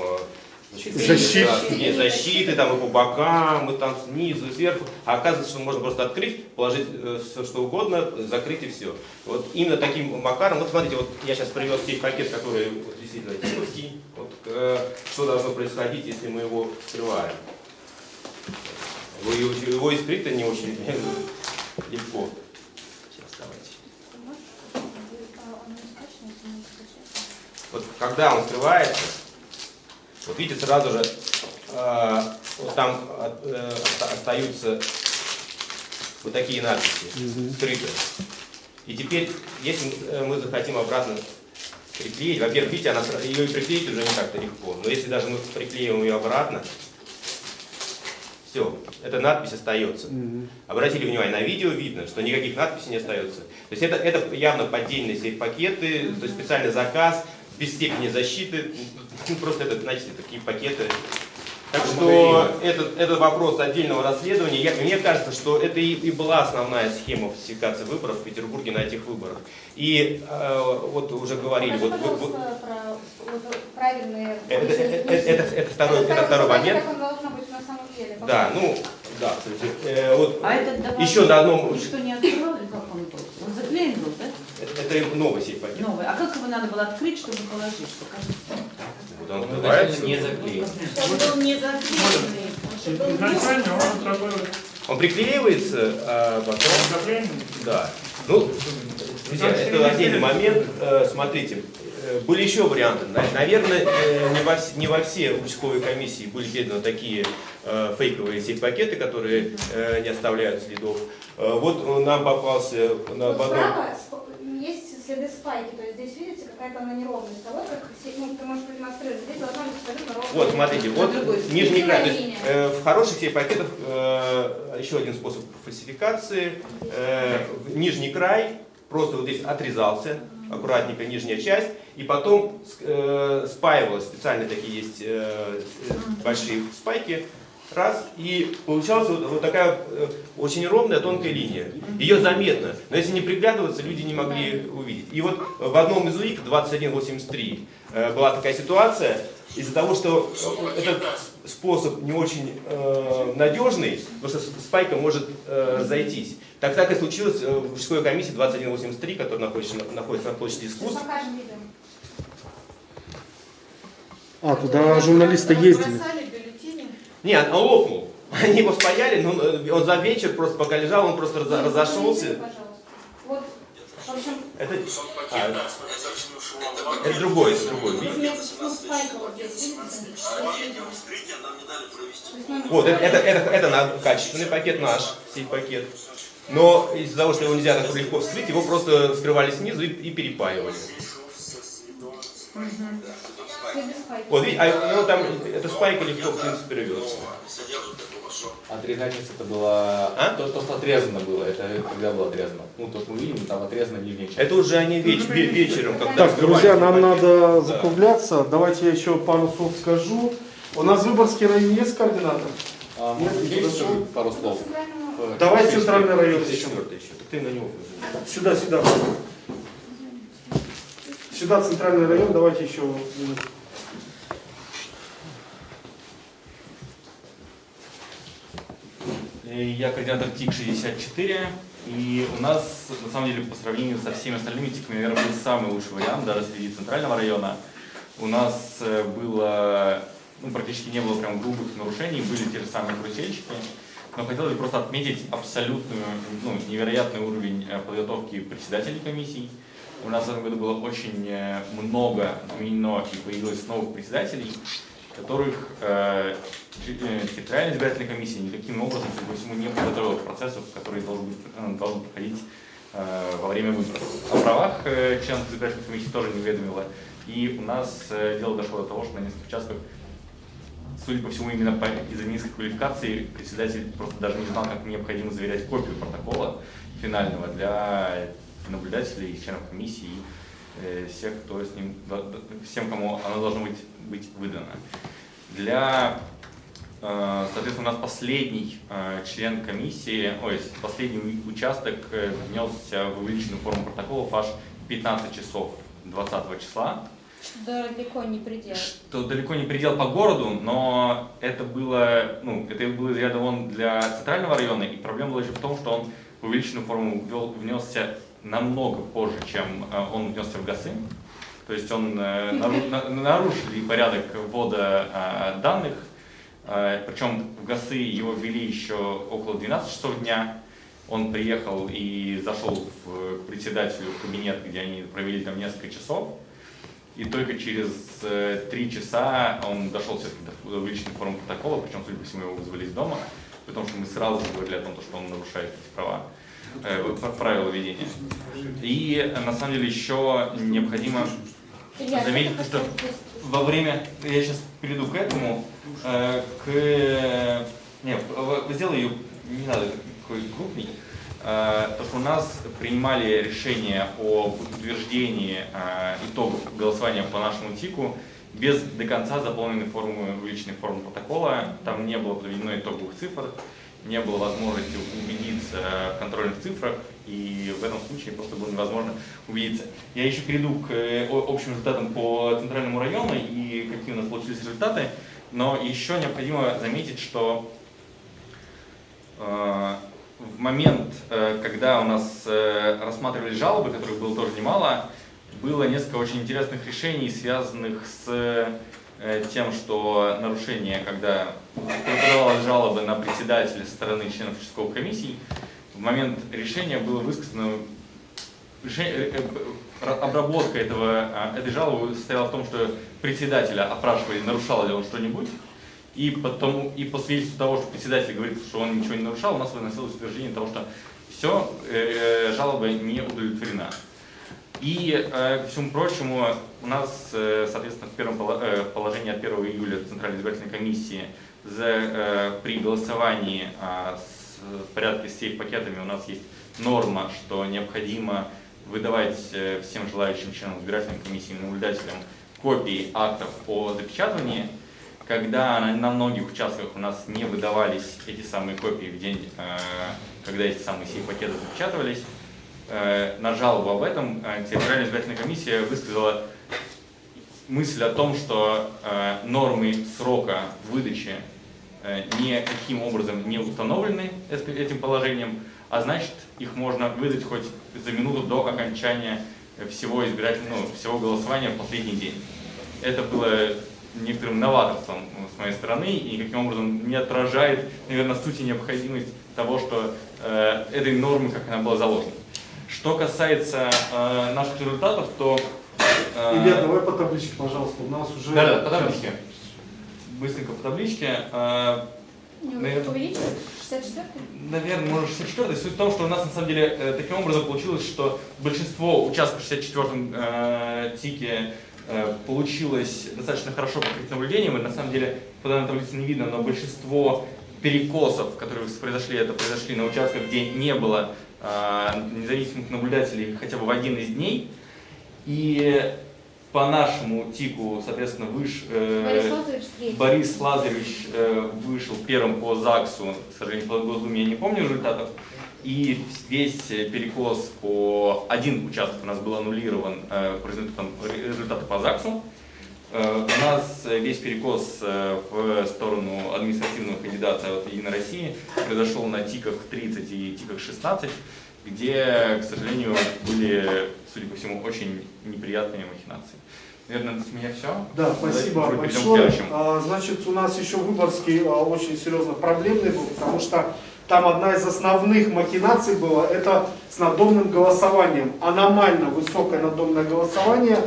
э, значит, Защиты. да, защиты там и по бокам, и там снизу, и сверху. А оказывается, что можно просто открыть, положить все что угодно, закрыть и все. Вот именно таким макаром, вот смотрите, вот я сейчас привез здесь пакет, который вот, действительно типовский. Вот, э, что должно происходить, если мы его вскрываем. Его, его, его и скрыть-то не очень легко. Сейчас давайте. Вот когда он скрывается, вот видите, сразу же э, вот там э, оста- остаются вот такие надписи скрытые. И теперь, если мы захотим обратно приклеить, во-первых, видите, она, ее и приклеить уже не так-то легко, но если даже мы приклеим ее обратно, все, эта надпись остается. Обратили внимание, на видео видно, что никаких надписей не остается. То есть это, это явно поддельные сейф-пакеты, то есть специальный заказ, без степени защиты. Ну, Просто это, знаете, такие пакеты. Так что этот, этот вопрос отдельного расследования, я- мне кажется, что это и, и была основная схема фальсификации выборов в Петербурге на этих выборах. И э, вот уже говорили, Покажи, вот, пожалуйста, про вот правильные... это, это- это- это второй, это второй момент. Как он должно быть на самом деле. Да, ну, да, кстати, э, вот А этот еще на одном, Никто не открывал как он был? Он заклеен был, да? Это, новый сейф-пакет. Новый. А как его надо было открыть, чтобы положить? Покажите. Вот он открывается. не заклеен. Чтобы был не заклеенный, Изначально он отработал Он приклеивается, а потом... Да. Ну, друзья, это отдельный момент. Э, Смотрите, э, были еще варианты. На- Наверное, э, не во, вс- не во все участковые комиссии были переданы такие фейковые сейф-пакеты, которые не оставляют следов. Вот нам попался на в одном- есть следы спайки, то есть здесь видите какая-то она неровность. А вот как, ну, ты можешь продемонстрировать, здесь должна быть абсолютно ровная. Вот, смотрите, вот нижний край. То есть, э, в хороших себе пакетах э, еще один способ фальсификации. Э, в нижний край просто вот здесь отрезался, аккуратненько нижняя часть, и потом э, спаивалось, специальные такие есть э, э, большие спайки, раз, и получалась вот, вот такая э, очень ровная тонкая линия. Ее заметно, но если не приглядываться, люди не могли увидеть. И вот в одном из УИК 2183 э, была такая ситуация, из-за того, что э, этот способ не очень э, надежный, потому что спайка может э, зайтись. Так так и случилось в мужской комиссии 2183, которая находится, на- находится на площади искусств. А, туда журналисты ездили. Не, он лопнул. Они его спаяли, но э, он за вечер просто пока лежал, он просто разо- разошелся. Пожалуйста. Вот, в общем, Это, а, это другой, это другой. ну, спайка вот это, это, это, это качественный пакет наш, сей пакет. Но из-за того, что его нельзя так легко вскрыть, его просто вскрывали снизу и, и перепаивали. Спайки. Вот, видите, а, ну, там эта спайка легко, в принципе, рвется. Отрезание это было... А? То, то, что отрезано было, это когда было отрезано? Ну, то, что мы видим, там отрезана нижняя часть. Это уже они веч- ве- вечером, когда Так, друзья, нам надо Да. закругляться. Давайте я еще пару слов скажу. У нас в Выборгский район есть координатор? А, Нет, может, есть еще пару слов? Э, Давай центральный район Это еще. ты на него. Сюда, сюда. Сюда центральный район, давайте еще. минуту. Я координатор ТИК-64, и у нас, на самом деле, по сравнению со всеми остальными ТИКами, наверное, был самый лучший вариант, даже среди центрального района. У нас э, было, ну, практически не было прям грубых нарушений, были те же самые карусельщики, но хотел бы просто отметить абсолютную, ну, невероятный уровень э, подготовки председателей комиссий. У нас в этом году было очень э, много изменено и появилось новых председателей, которых э, территориальная избирательная комиссия никаким образом, по всему, не подготовила к процессу, который должен, быть, э, должен проходить э, во время выборов. О правах членов избирательной комиссии тоже не уведомила. И у нас дело дошло до того, что на нескольких участках, судя по всему, именно из-за низкой квалификации председатель просто даже не знал, как необходимо заверять копию протокола финального для наблюдателей, членов комиссии и всех, кто с ним, всем, кому оно должно быть, быть выдано. Для, э, соответственно, у нас последний э, член комиссии, ой, последний участок э, внесся в увеличенную форму протоколов аж 15 часов 20 числа Да, далеко не предел. что далеко не предел по городу, но это было, ну, это было из ряда вон для центрального района, и проблема была еще в том, что он в увеличенную форму ввел, внесся намного позже, чем э, он внесся в ГАСы. То есть он э, нару- на- нарушили порядок ввода э, данных, э, причем в ГАСы его ввели еще около 12 часов дня. Он приехал и зашел в, к председателю в кабинет, где они провели там несколько часов. И только через э, три часа он дошел все-таки до увеличенной формы протокола, причем, судя по всему, его вызвали из дома, потому что мы сразу говорили о том, что он нарушает эти права, э, правила ведения. И на самом деле еще необходимо Илья, заметить, что во время, я сейчас перейду к этому, э, к, не, в- в- сделай ее, не надо такой крупный, Э, то, что у нас принимали решение об утверждении э, итогов голосования по нашему ТИКу без до конца заполненной формы, увеличенной формы протокола. Там не было подведено итоговых цифр, не было возможности убедиться в контрольных цифрах, и в этом случае просто было невозможно убедиться. Я еще перейду к э, общим результатам по центральному району и какие у нас получились результаты, но еще необходимо заметить, что э, в момент, э, когда у нас рассматривались жалобы, которых было тоже немало, было несколько очень интересных решений, связанных с тем, что нарушение, когда подавалась жалоба на председателя стороны членов участковых комиссий, в момент решения было высказано э, э, обработка этого, а, этой жалобы состояла в том, что председателя опрашивали, нарушал ли он что-нибудь, и, потом, и по свидетельству того, что председатель говорит, что он ничего не нарушал, у нас выносилось утверждение того, что все, жалоба не удовлетворена. И, э, ко всему прочему, у нас, э, соответственно, в первом э, положении от 1 июля Центральной избирательной комиссии за, э, при голосовании а, с в порядке с сейф-пакетами у нас есть норма, что необходимо выдавать э, всем желающим членам избирательной комиссии и наблюдателям копии актов о запечатывании. Когда на, многих участках у нас не выдавались эти самые копии в день, э, когда эти самые сейф-пакеты запечатывались, э, на жалобу об этом э, территориальная избирательная комиссия высказала мысль о том, что э, нормы срока выдачи э, никаким образом не установлены этим положением, а значит их можно выдать хоть за минуту до окончания всего избирательного, ну, всего голосования в последний день. Это было некоторым новаторством с моей стороны и никаким образом не отражает, наверное, сути необходимость того, что э, этой нормы, как она была заложена. Что касается э, наших результатов, то... э, Илья, давай по табличке, пожалуйста, у нас уже... Да, да, по табличке. Быстренько по табличке. Э, наверное, Увеличивать? 64 Наверное, может 64 Суть в том, что у нас на самом деле э, таким образом получилось, что большинство участков в 64-м э, ТИКе э, получилось достаточно хорошо покрыть наблюдением. И на самом деле по данной таблице не видно, но большинство перекосов, которые произошли, это произошли на участках, где не было независимых наблюдателей хотя бы в один из дней. И по нашему ТИКу, соответственно, выш, э, Борис Лазаревич третий. Борис Лазаревич э, вышел первым по ЗАГСу, к сожалению, по Госдуме я не помню результатов. И весь э, перекос по один участок у нас был аннулирован э, по результатам, результаты по ЗАГСу. Э, У нас э, весь перекос э, в сторону административного кандидата от Единой России произошел на ТИКах 30 и ТИКах 16, где, к сожалению, были, судя по всему, очень неприятные махинации. Наверное, с меня все. Да, спасибо Давайте большое. А, Значит, у нас еще Выборгский а, очень серьезно проблемный был, потому что там одна из основных махинаций была, это с надомным голосованием. Аномально высокое надомное голосование,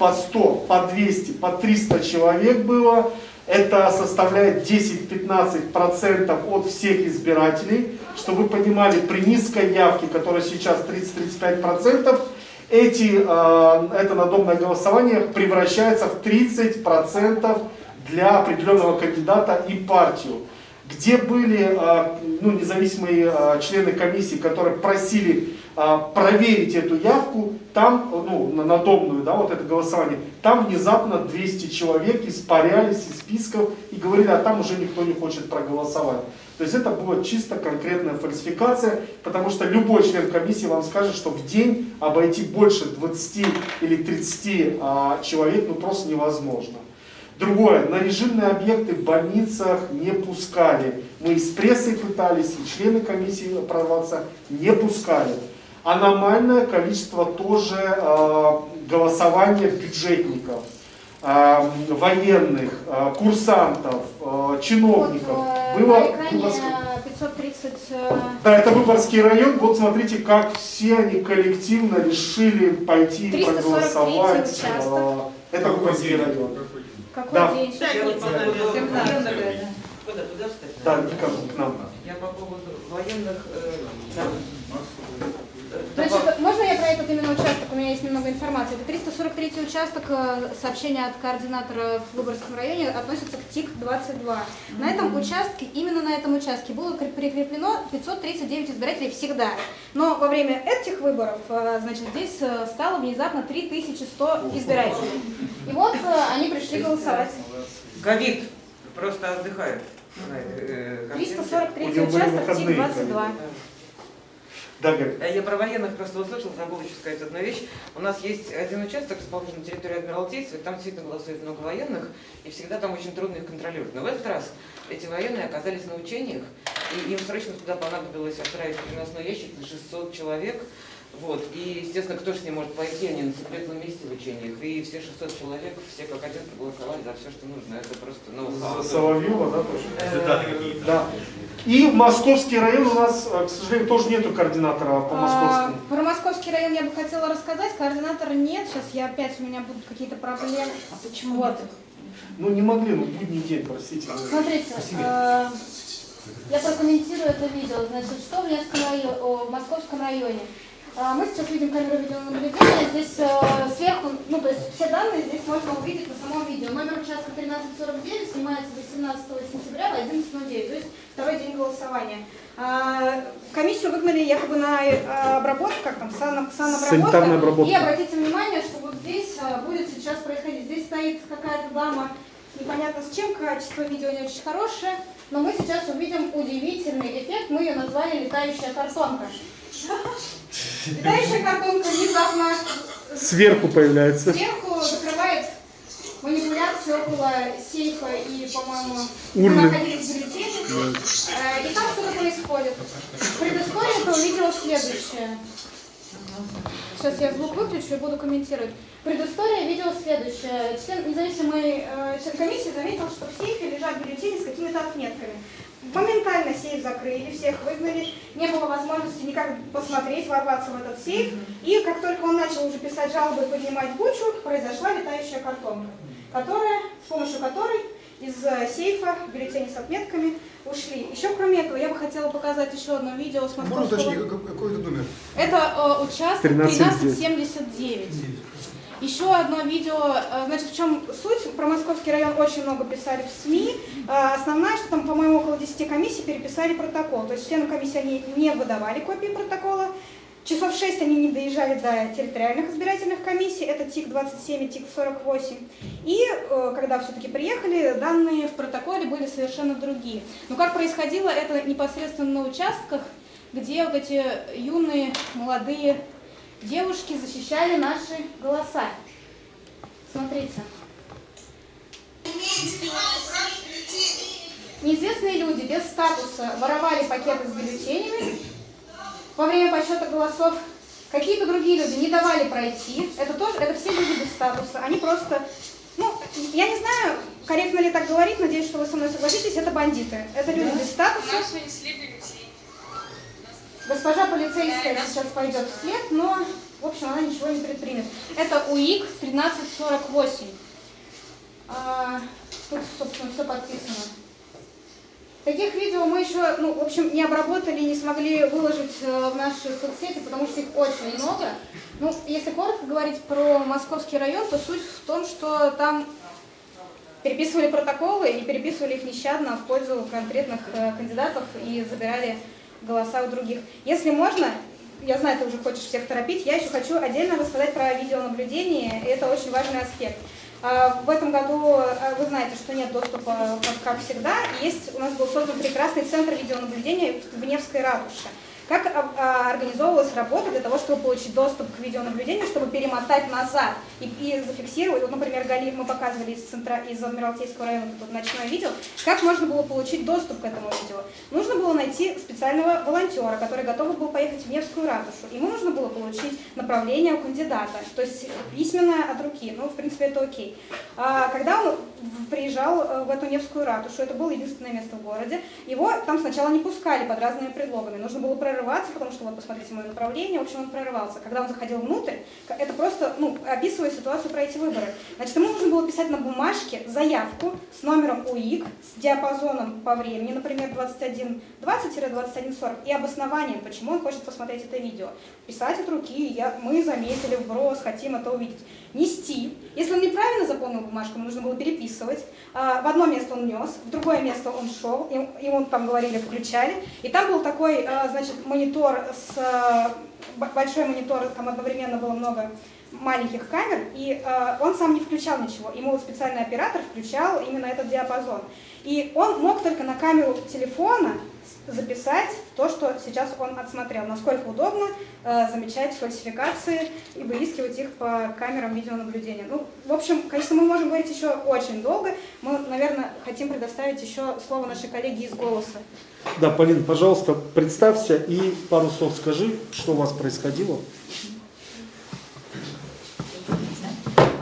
по 100, по 200, по 300 человек было. Это составляет 10-15% от всех избирателей. Чтобы вы понимали, при низкой явке, которая сейчас 30-35%, эти, э, это надомное голосование превращается в 30% для определенного кандидата и партию. Где были э, ну, независимые э, члены комиссии, которые просили э, проверить эту явку, там, ну, на надомную, да, вот это голосование, там внезапно 200 человек испарялись из списков и говорили, а там уже никто не хочет проголосовать. То есть это была чисто конкретная фальсификация, потому что любой член комиссии вам скажет, что в день обойти больше 20 или 30 а, человек ну, просто невозможно. Другое, на режимные объекты в больницах не пускали. Мы и с прессой пытались, и члены комиссии прорваться не пускали. Аномальное количество тоже э, голосования бюджетников, э, военных, э, курсантов, э, чиновников. Вот, э, Было, на экране было сколько? 530... э, Да, это Выборгский район. Вот смотрите, как все они коллективно решили пойти и 343 проголосовать. участок. Э, Это Выборгский район. Какой Да. день? Я Сейчас вот будет по поводу 17. военных- Куда, туда встать? Да, никак к нам. Я по поводу военных... э, да. Значит, этот именно участок? У меня есть немного информации. Это 343 участок, э, сообщение от координатора в Выборгском районе относится к ТИК-22. На этом участке, именно на этом участке было кре- прикреплено 539 избирателей всегда. Но во время этих выборов, э, значит, здесь э, стало внезапно 3100 избирателей. И вот они пришли голосовать. Ковид просто отдыхает. на этой, э, картинке. 343 У него были участок, выходные, ТИК-22. Да. А Я про военных просто услышал, забыла еще сказать одну вещь. У нас есть один участок, расположен на территории Адмиралтейства, и там действительно голосует много военных, и всегда там очень трудно их контролировать. Но в этот раз эти военные оказались на учениях, и им срочно туда понадобилось отправить переносной ящик на 600 человек. Вот. И, естественно, кто же с ним может пойти, они на секретном месте в учениях. И все 600 человек, все как один проголосовали за все, что нужно. Это просто ноу-хау. За Соловьева, да, тоже? Результаты какие Да. И в Московский район у нас, э, к сожалению, тоже нету координатора по А, московскому. Про московский район я бы хотела рассказать. Координатора нет. Сейчас я опять у меня будут какие-то проблемы. А почему? Вот. Ну не могли, ну будний день, простите. Смотрите, э, я прокомментирую это видео. Значит, что в Невском районе, о, в Московском районе? А, Мы сейчас видим камеру видеонаблюдения. Здесь э, сверху, ну то есть все данные здесь можно увидеть на самом видео. Номер участка 1349 снимается 18 сентября в 11.09, то есть второй день голосования. А, Комиссию выгнали якобы на э, обработку, как там, сан- санобработка. обработка. И обратите внимание, что вот здесь э, будет сейчас происходить. Здесь стоит какая-то дама, непонятно с чем, качество видео не очень хорошее, но мы сейчас увидим удивительный эффект. Мы ее назвали «летающая картонка». Летающая картонка внезапно Сверху появляется. сверху закрывает манипуляции около сейфа и, по-моему, Урны. находились бюллетени. Э, И там что-то происходит. Предыстория этого видео следующая. Сейчас я звук выключу и буду комментировать. Предыстория видео следующая. Член независимый э, член комиссии заметил, что в сейфе лежат бюллетени с какими-то отметками. Моментально сейф закрыли, всех выгнали, не было возможности никак посмотреть, ворваться в этот сейф. И как только он начал уже писать жалобы и поднимать бучу, произошла летающая картонка, которая, с помощью которой из э, сейфа бюллетени с отметками ушли. Еще кроме этого, я бы хотела показать еще одно видео с Можно московского... уточнить, какой, это номер? Это э, участок 1379. Еще одно видео, э, значит, в чем суть? Про Московский район очень много писали в СМИ. Э, Основная, что там, по-моему, около 10 комиссий переписали протокол. То есть членам комиссии они не выдавали копии протокола. Часов 6 они не доезжали до территориальных избирательных комиссий, это ТИК-27 и ТИК-48. И э, когда все-таки приехали, данные в протоколе были совершенно другие. Но как происходило это непосредственно на участках, где вот эти юные, молодые девушки защищали наши голоса. Смотрите. Неизвестные люди без статуса воровали пакеты с бюллетенями во время подсчета голосов. Какие-то другие люди не давали пройти. Это тоже, это все люди без статуса. Они просто, ну, я не знаю, корректно ли так говорить, надеюсь, что вы со мной согласитесь, это бандиты. Это люди без статуса. Госпожа полицейская сейчас пойдет вслед, но, в общем, она ничего не предпримет. Это УИК 1348. А, тут, собственно, все подписано. Таких видео мы еще, ну, в общем, не обработали, не смогли выложить э, в наши соцсети, потому что их очень много. Ну, если коротко говорить про Московский район, то суть в том, что там переписывали протоколы и переписывали их нещадно в пользу конкретных э, кандидатов и забирали голоса у других. Если можно, я знаю, ты уже хочешь всех торопить, я еще хочу отдельно рассказать про видеонаблюдение, это очень важный аспект. А, В этом году а, вы знаете, что нет доступа, как всегда. Есть, у нас был создан прекрасный центр видеонаблюдения в Невской ратуше. Как а, а, организовывалась работа для того, чтобы получить доступ к видеонаблюдению, чтобы перемотать назад и, и зафиксировать, вот, например, Гали, мы показывали из, центра, из Адмиралтейского района тут ночное видео, как можно было получить доступ к этому видео. Нужно было найти специального волонтера, который готов был поехать в Невскую ратушу. Ему нужно было получить направление у кандидата, то есть письменное от руки, ну, в принципе, это окей. А, когда он приезжал э, в эту Невскую ратушу, это было единственное место в городе, его там сначала не пускали под разными предлогами. Нужно было прорываться, потому что вот посмотрите мое направление, в общем, он прорывался. Когда он заходил внутрь, это просто, ну, описывая ситуацию про эти выборы. Значит, ему нужно было писать на бумажке заявку с номером УИК, с диапазоном по времени, например, 2120-2140, и обоснованием, почему он хочет посмотреть это видео. Писать от руки, я, мы заметили вброс, хотим это увидеть. Нести. Если он неправильно заполнил бумажку, ему нужно было переписывать. А, В одно место он нес, в другое место он шел, ему там говорили, включали. И там был такой, а, значит, монитор с а, большой монитор, там одновременно было много маленьких камер, и он сам не включал ничего. Ему специальный оператор включал именно этот диапазон. И он мог только на камеру телефона записать то, что сейчас он отсмотрел. Насколько удобно э, замечать фальсификации и выискивать их по камерам видеонаблюдения. Ну, в общем, конечно, мы можем говорить еще очень долго. Мы, наверное, хотим предоставить еще слово нашей коллеге из «Голоса». Да, Полин, пожалуйста, представься и пару слов скажи, что у вас происходило.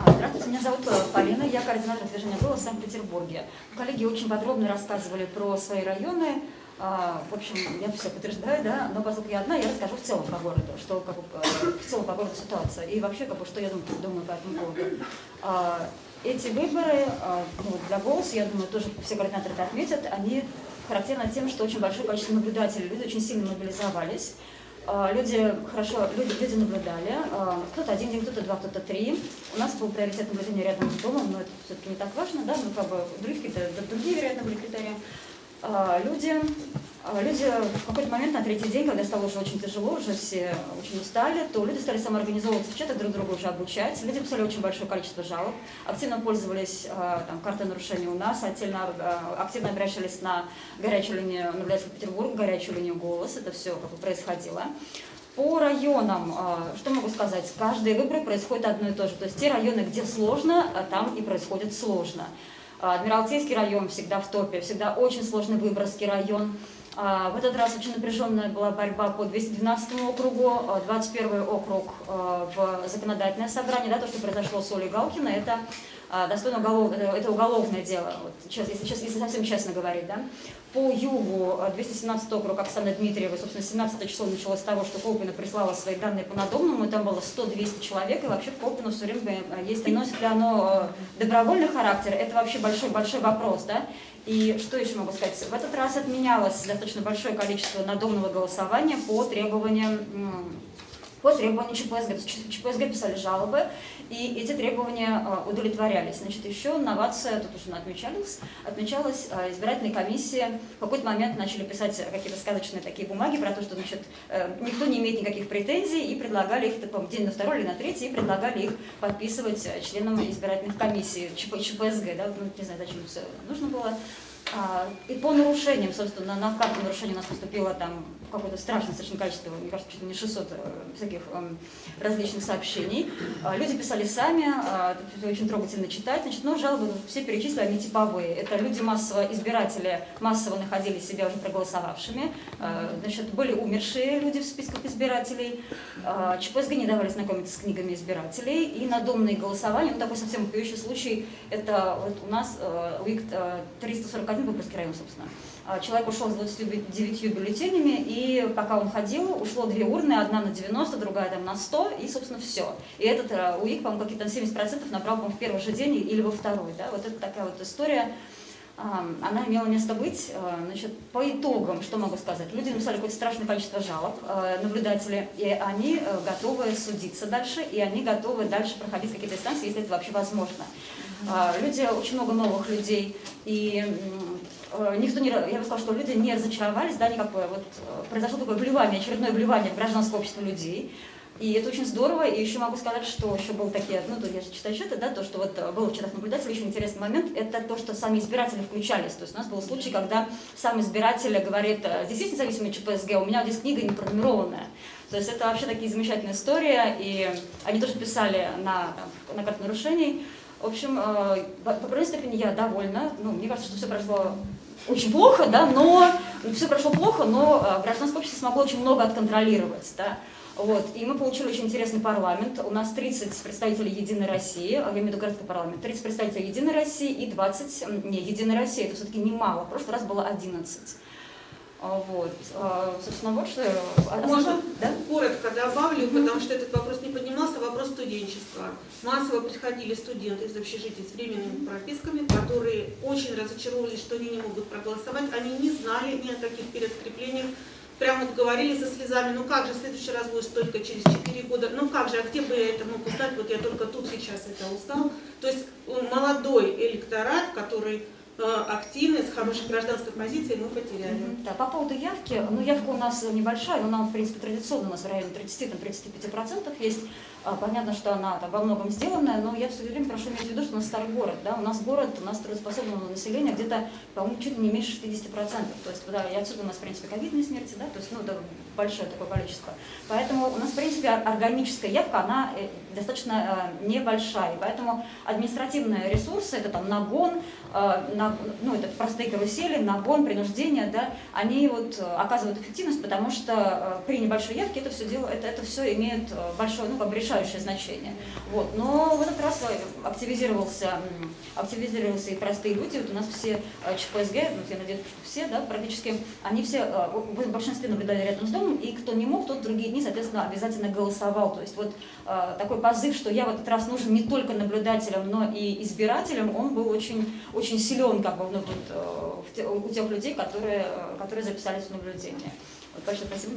А, Здравствуйте, меня зовут Полина, я координатор движения «Голос» в Санкт-Петербурге. Коллеги очень подробно рассказывали про свои районы. А, В общем, я все подтверждаю, да, но поскольку я одна, я расскажу в целом по городу, что как э, в целом по городу ситуация и вообще как что я думаю, думаю по этому поводу. А, Эти выборы а, ну, для «Голоса», я думаю, тоже все координаторы это отметят, они характерны тем, что очень большое количество наблюдателей, люди очень сильно мобилизовались. А, Люди хорошо, люди, люди наблюдали, а, кто-то один день, кто-то два, кто-то три. У нас был приоритет наблюдения рядом с домом, но это все-таки не так важно, да, ну как бы другие, другие, вероятно, были критерии. А, Люди, а, люди в какой-то момент на третий день, когда стало уже очень тяжело, уже все очень устали, то люди стали самоорганизовываться чатах, друг друга уже обучать. Люди писали очень большое количество жалоб, активно пользовались а, там, картой нарушений у нас, активно, активно обращались на горячую линию наблюдателя Петербурга, горячую линию «Голос». Это все как бы происходило. По районам, что могу сказать, каждые выборы происходит одно и то же. То есть те районы, где сложно, там и происходит сложно. А, Адмиралтейский район всегда в топе, всегда очень сложный Выборгский район. А, В этот раз очень напряженная была борьба по 212 округу, а, 21 округ а, в законодательное собрание. Да, то, что произошло с Олей Галкиной, это достойно уголов... это это уголовное дело, вот, чес- если, чес- если совсем честно говорить. Да. По югу а, 217 округ Оксаны Дмитриевой, собственно, 17 число началось с того, что Колпина прислала свои данные по надомному, и там было 100-200 человек, и вообще Колпину все время э, есть, и носит ли оно э, добровольный характер, это вообще большой-большой вопрос, да. И что еще могу сказать? В этот раз отменялось достаточно большое количество надомного голосования по требованиям по требованию ЧПСГ. ЧПСГ писали жалобы, и эти требования э, удовлетворялись. Значит, еще новация, тут уже отмечалась, отмечалась э, избирательной комиссии. В какой-то момент начали писать какие-то сказочные такие бумаги про то, что значит, э, никто не имеет никаких претензий, и предлагали их, по-моему, день на второй или на третий, и предлагали их подписывать э, членам избирательных комиссий ЧП, ЧПСГ. Да? Ну, не знаю, зачем это нужно было. А, И по нарушениям, собственно, на карту нарушений у нас поступило там какое-то страшное совершенно количество, мне кажется, чуть ли не 600 э, всяких эм, различных сообщений. А, Люди писали сами, а, это очень трогательно читать, значит, но жалобы все перечислили, они типовые. Это люди массово, избиратели массово находили себя уже проголосовавшими, А, значит, были умершие люди в списках избирателей, А, ЧПСГ не давали знакомиться с книгами избирателей, и надомные голосования, ну такой совсем вопиющий случай, это вот у нас э, УИК э, 341, Выборгский район, собственно. А, Человек ушел с 29 бюллетенями, и пока он ходил, ушло две урны, одна на 90, другая там на 100, и, собственно, все. И этот э, УИК, по-моему, какие-то 70% набрал, по-моему, в первый же день или во второй. Да? Вот это такая вот история. Она имела место быть. Значит, по итогам, что могу сказать? Люди написали какое-то страшное количество жалоб, а, наблюдатели, и они э, готовы судиться дальше, и они готовы дальше проходить какие-то инстанции, если это вообще возможно. А, Люди, очень много новых людей, и э, никто не, я бы сказала, что люди не разочаровались, да, никакое, вот э, произошло такое вливание, очередное вливание в гражданское общество людей, и это очень здорово, и еще могу сказать, что еще был такие, ну, то я же читаю счеты, да, то, что вот э, было в чатах наблюдателей, еще интересный момент, это то, что сами избиратели включались, то есть у нас был случай, когда сам избиратель говорит, «Э, здесь есть независимый ЧПСГ, у меня здесь книга не пронумерованная, то есть это вообще такие замечательные истории, и они тоже писали на, там, на карту нарушений, в общем, э, по определенной степени я довольна, ну, мне кажется, что все прошло очень плохо, да, но все прошло плохо, но э, гражданское общество смогло очень много отконтролировать, да. Вот. И мы получили очень интересный парламент. У нас 30 представителей Единой России, а я имею в виду городской парламент, 30 представителей Единой России и 20, м, не, Единой России, это все-таки немало, в прошлый раз было 11. А, Вот. А, Собственно, вот что... Можно Да? коротко добавлю, потому что этот вопрос не поднимался, вопрос студенчества. Массово приходили студенты из общежитий с временными прописками, которые очень разочаровывались, что они не могут проголосовать, они не знали ни о каких перескреплениях, прямо вот говорили со слезами, ну как же, в следующий раз будешь только через 4 года, ну как же, а где бы я это мог узнать, вот я только тут сейчас это узнал. То есть э, молодой электорат, который э, активный, с хорошей гражданской позицией, мы потеряли. Да, по поводу явки, ну явка у нас небольшая, но она, в принципе, традиционно у нас в районе 30-35% есть. А, Понятно, что она там во многом сделанная, но я все время прошу иметь в виду, что у нас старый город, да, у нас город, у нас трудоспособного населения где-то, по-моему, чуть не меньше 60%. То есть, да, и отсюда у нас, в принципе, ковидные смерти, да, то есть, ну, это большое такое количество. Поэтому у нас, в принципе, ор- органическая явка, она э, достаточно э, небольшая, и поэтому административные ресурсы, это там нагон, э, на- ну, это простые карусели, нагон, принуждение, да, они вот э, оказывают эффективность, потому что э, при небольшой явке это все дело, это, это все имеет э, большое, ну, как бы решающее значение. Вот. Но в этот раз активизировался, активизировался и простые люди, вот у нас все э, ЧПСГ, ну, я надеюсь, все, да, практически, они все э, в большинстве наблюдали рядом с домом, и кто не мог, тот другие дни, соответственно, обязательно голосовал. То есть вот э, такой позыв, что я в этот раз нужен не только наблюдателям, но и избирателям, он был очень, очень силен как бы, ну, вот, у тех людей, которые, которые записались в наблюдение. Вот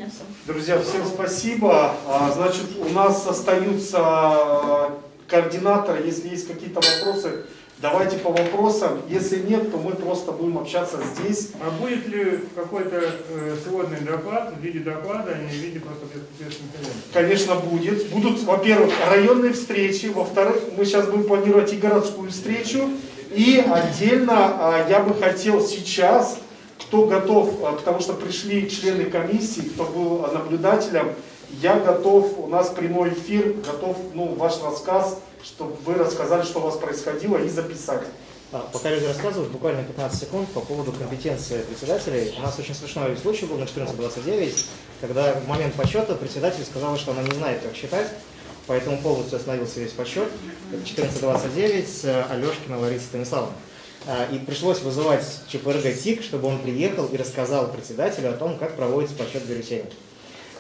все. Друзья, всем спасибо. А, Значит, у нас остаются а, координаторы. Если есть какие-то вопросы, давайте по вопросам. Если нет, то мы просто будем общаться здесь. А будет ли какой-то э, сводный доклад в виде доклада, а не в виде просто пресс-конференции? Конечно, будет. Будут, во-первых, районные встречи, во-вторых, мы сейчас будем планировать и городскую встречу. И отдельно а, я бы хотел сейчас, кто готов, потому что пришли члены комиссии, кто был наблюдателем, я готов, у нас прямой эфир, готов ну, ваш рассказ, чтобы вы рассказали, что у вас происходило, и записать. А, Пока люди рассказывают, буквально 15 секунд по поводу компетенции председателей. У нас очень смешной случай был на 14.29, когда в момент подсчета председатель сказала, что она не знает, как считать, поэтому полностью остановился весь подсчет. Это 14.29, э, Алешкина Лариса Станиславовна. А, И пришлось вызывать ЧПРГ ТИК, чтобы он приехал и рассказал председателю о том, как проводится подсчет бюллетеней.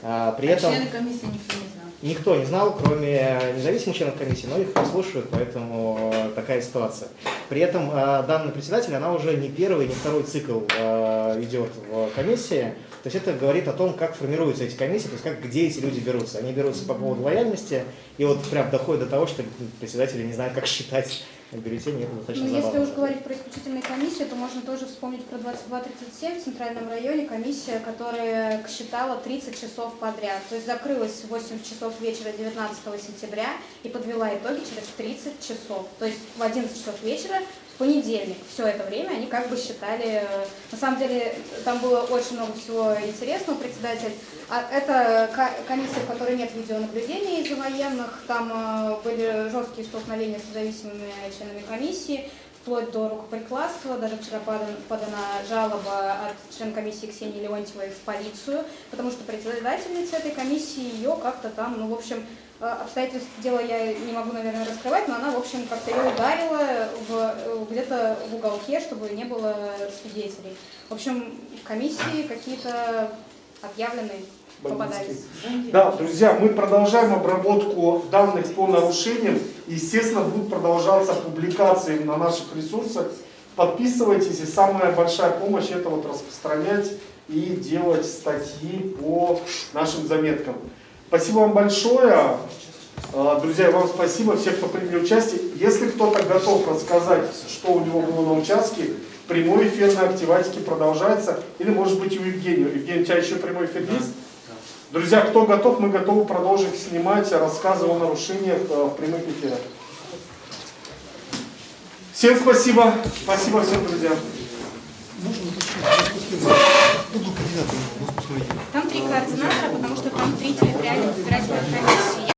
А, При А этом... члены комиссии никто не знал. Никто не знал, кроме независимых членов комиссии, но их послушают, поэтому э, такая ситуация. При этом э, данный председатель, она уже не первый, не второй цикл э, идет в комиссии. То есть это говорит о том, как формируются эти комиссии, то есть как, где эти люди берутся. Они берутся по поводу лояльности, и вот прям доходит до того, что председатели не знают, как считать бюллетени, это достаточно Ну, если уж говорить про исключительные комиссии, то можно тоже вспомнить про 2237 в Центральном районе, комиссия, которая считала 30 часов подряд. То есть закрылась в 8 часов вечера 19 сентября и подвела итоги через 30 часов. То есть в 11 часов вечера понедельник. Все это время они как бы считали... э, На самом деле там было очень много всего интересного, председатель. А это ко- комиссия, в которой нет видеонаблюдения из-за военных. Там э, были жесткие столкновения с независимыми членами комиссии, вплоть до рукоприкладства. Даже вчера подан- подана жалоба от члена комиссии Ксении Леонтьевой в полицию, потому что председательница этой комиссии ее как-то там, ну, в общем, обстоятельств дела я не могу, наверное, раскрывать, но она, в общем, как-то ее ударила э, где-то в уголке, чтобы не было свидетелей. В общем, комиссии какие-то объявленные попадались. Да, друзья, мы продолжаем обработку данных по нарушениям. Естественно, будут продолжаться публикации на наших ресурсах. Подписывайтесь, и самая большая помощь это вот распространять и делать статьи по нашим заметкам. Спасибо вам большое. А, Друзья, вам спасибо, все, кто приняли участие. Если кто-то готов рассказать, что у него было на участке, прямой эфир на Активатике продолжается. Или, может быть, у Евгения. Евгений, у тебя еще прямой эфир есть? Друзья, кто готов, мы готовы продолжить снимать рассказы о нарушениях э, в прямых эфирах. Всем спасибо. Спасибо всем, друзья. Там три координатора, потому что там три территориальных избирательных комиссии.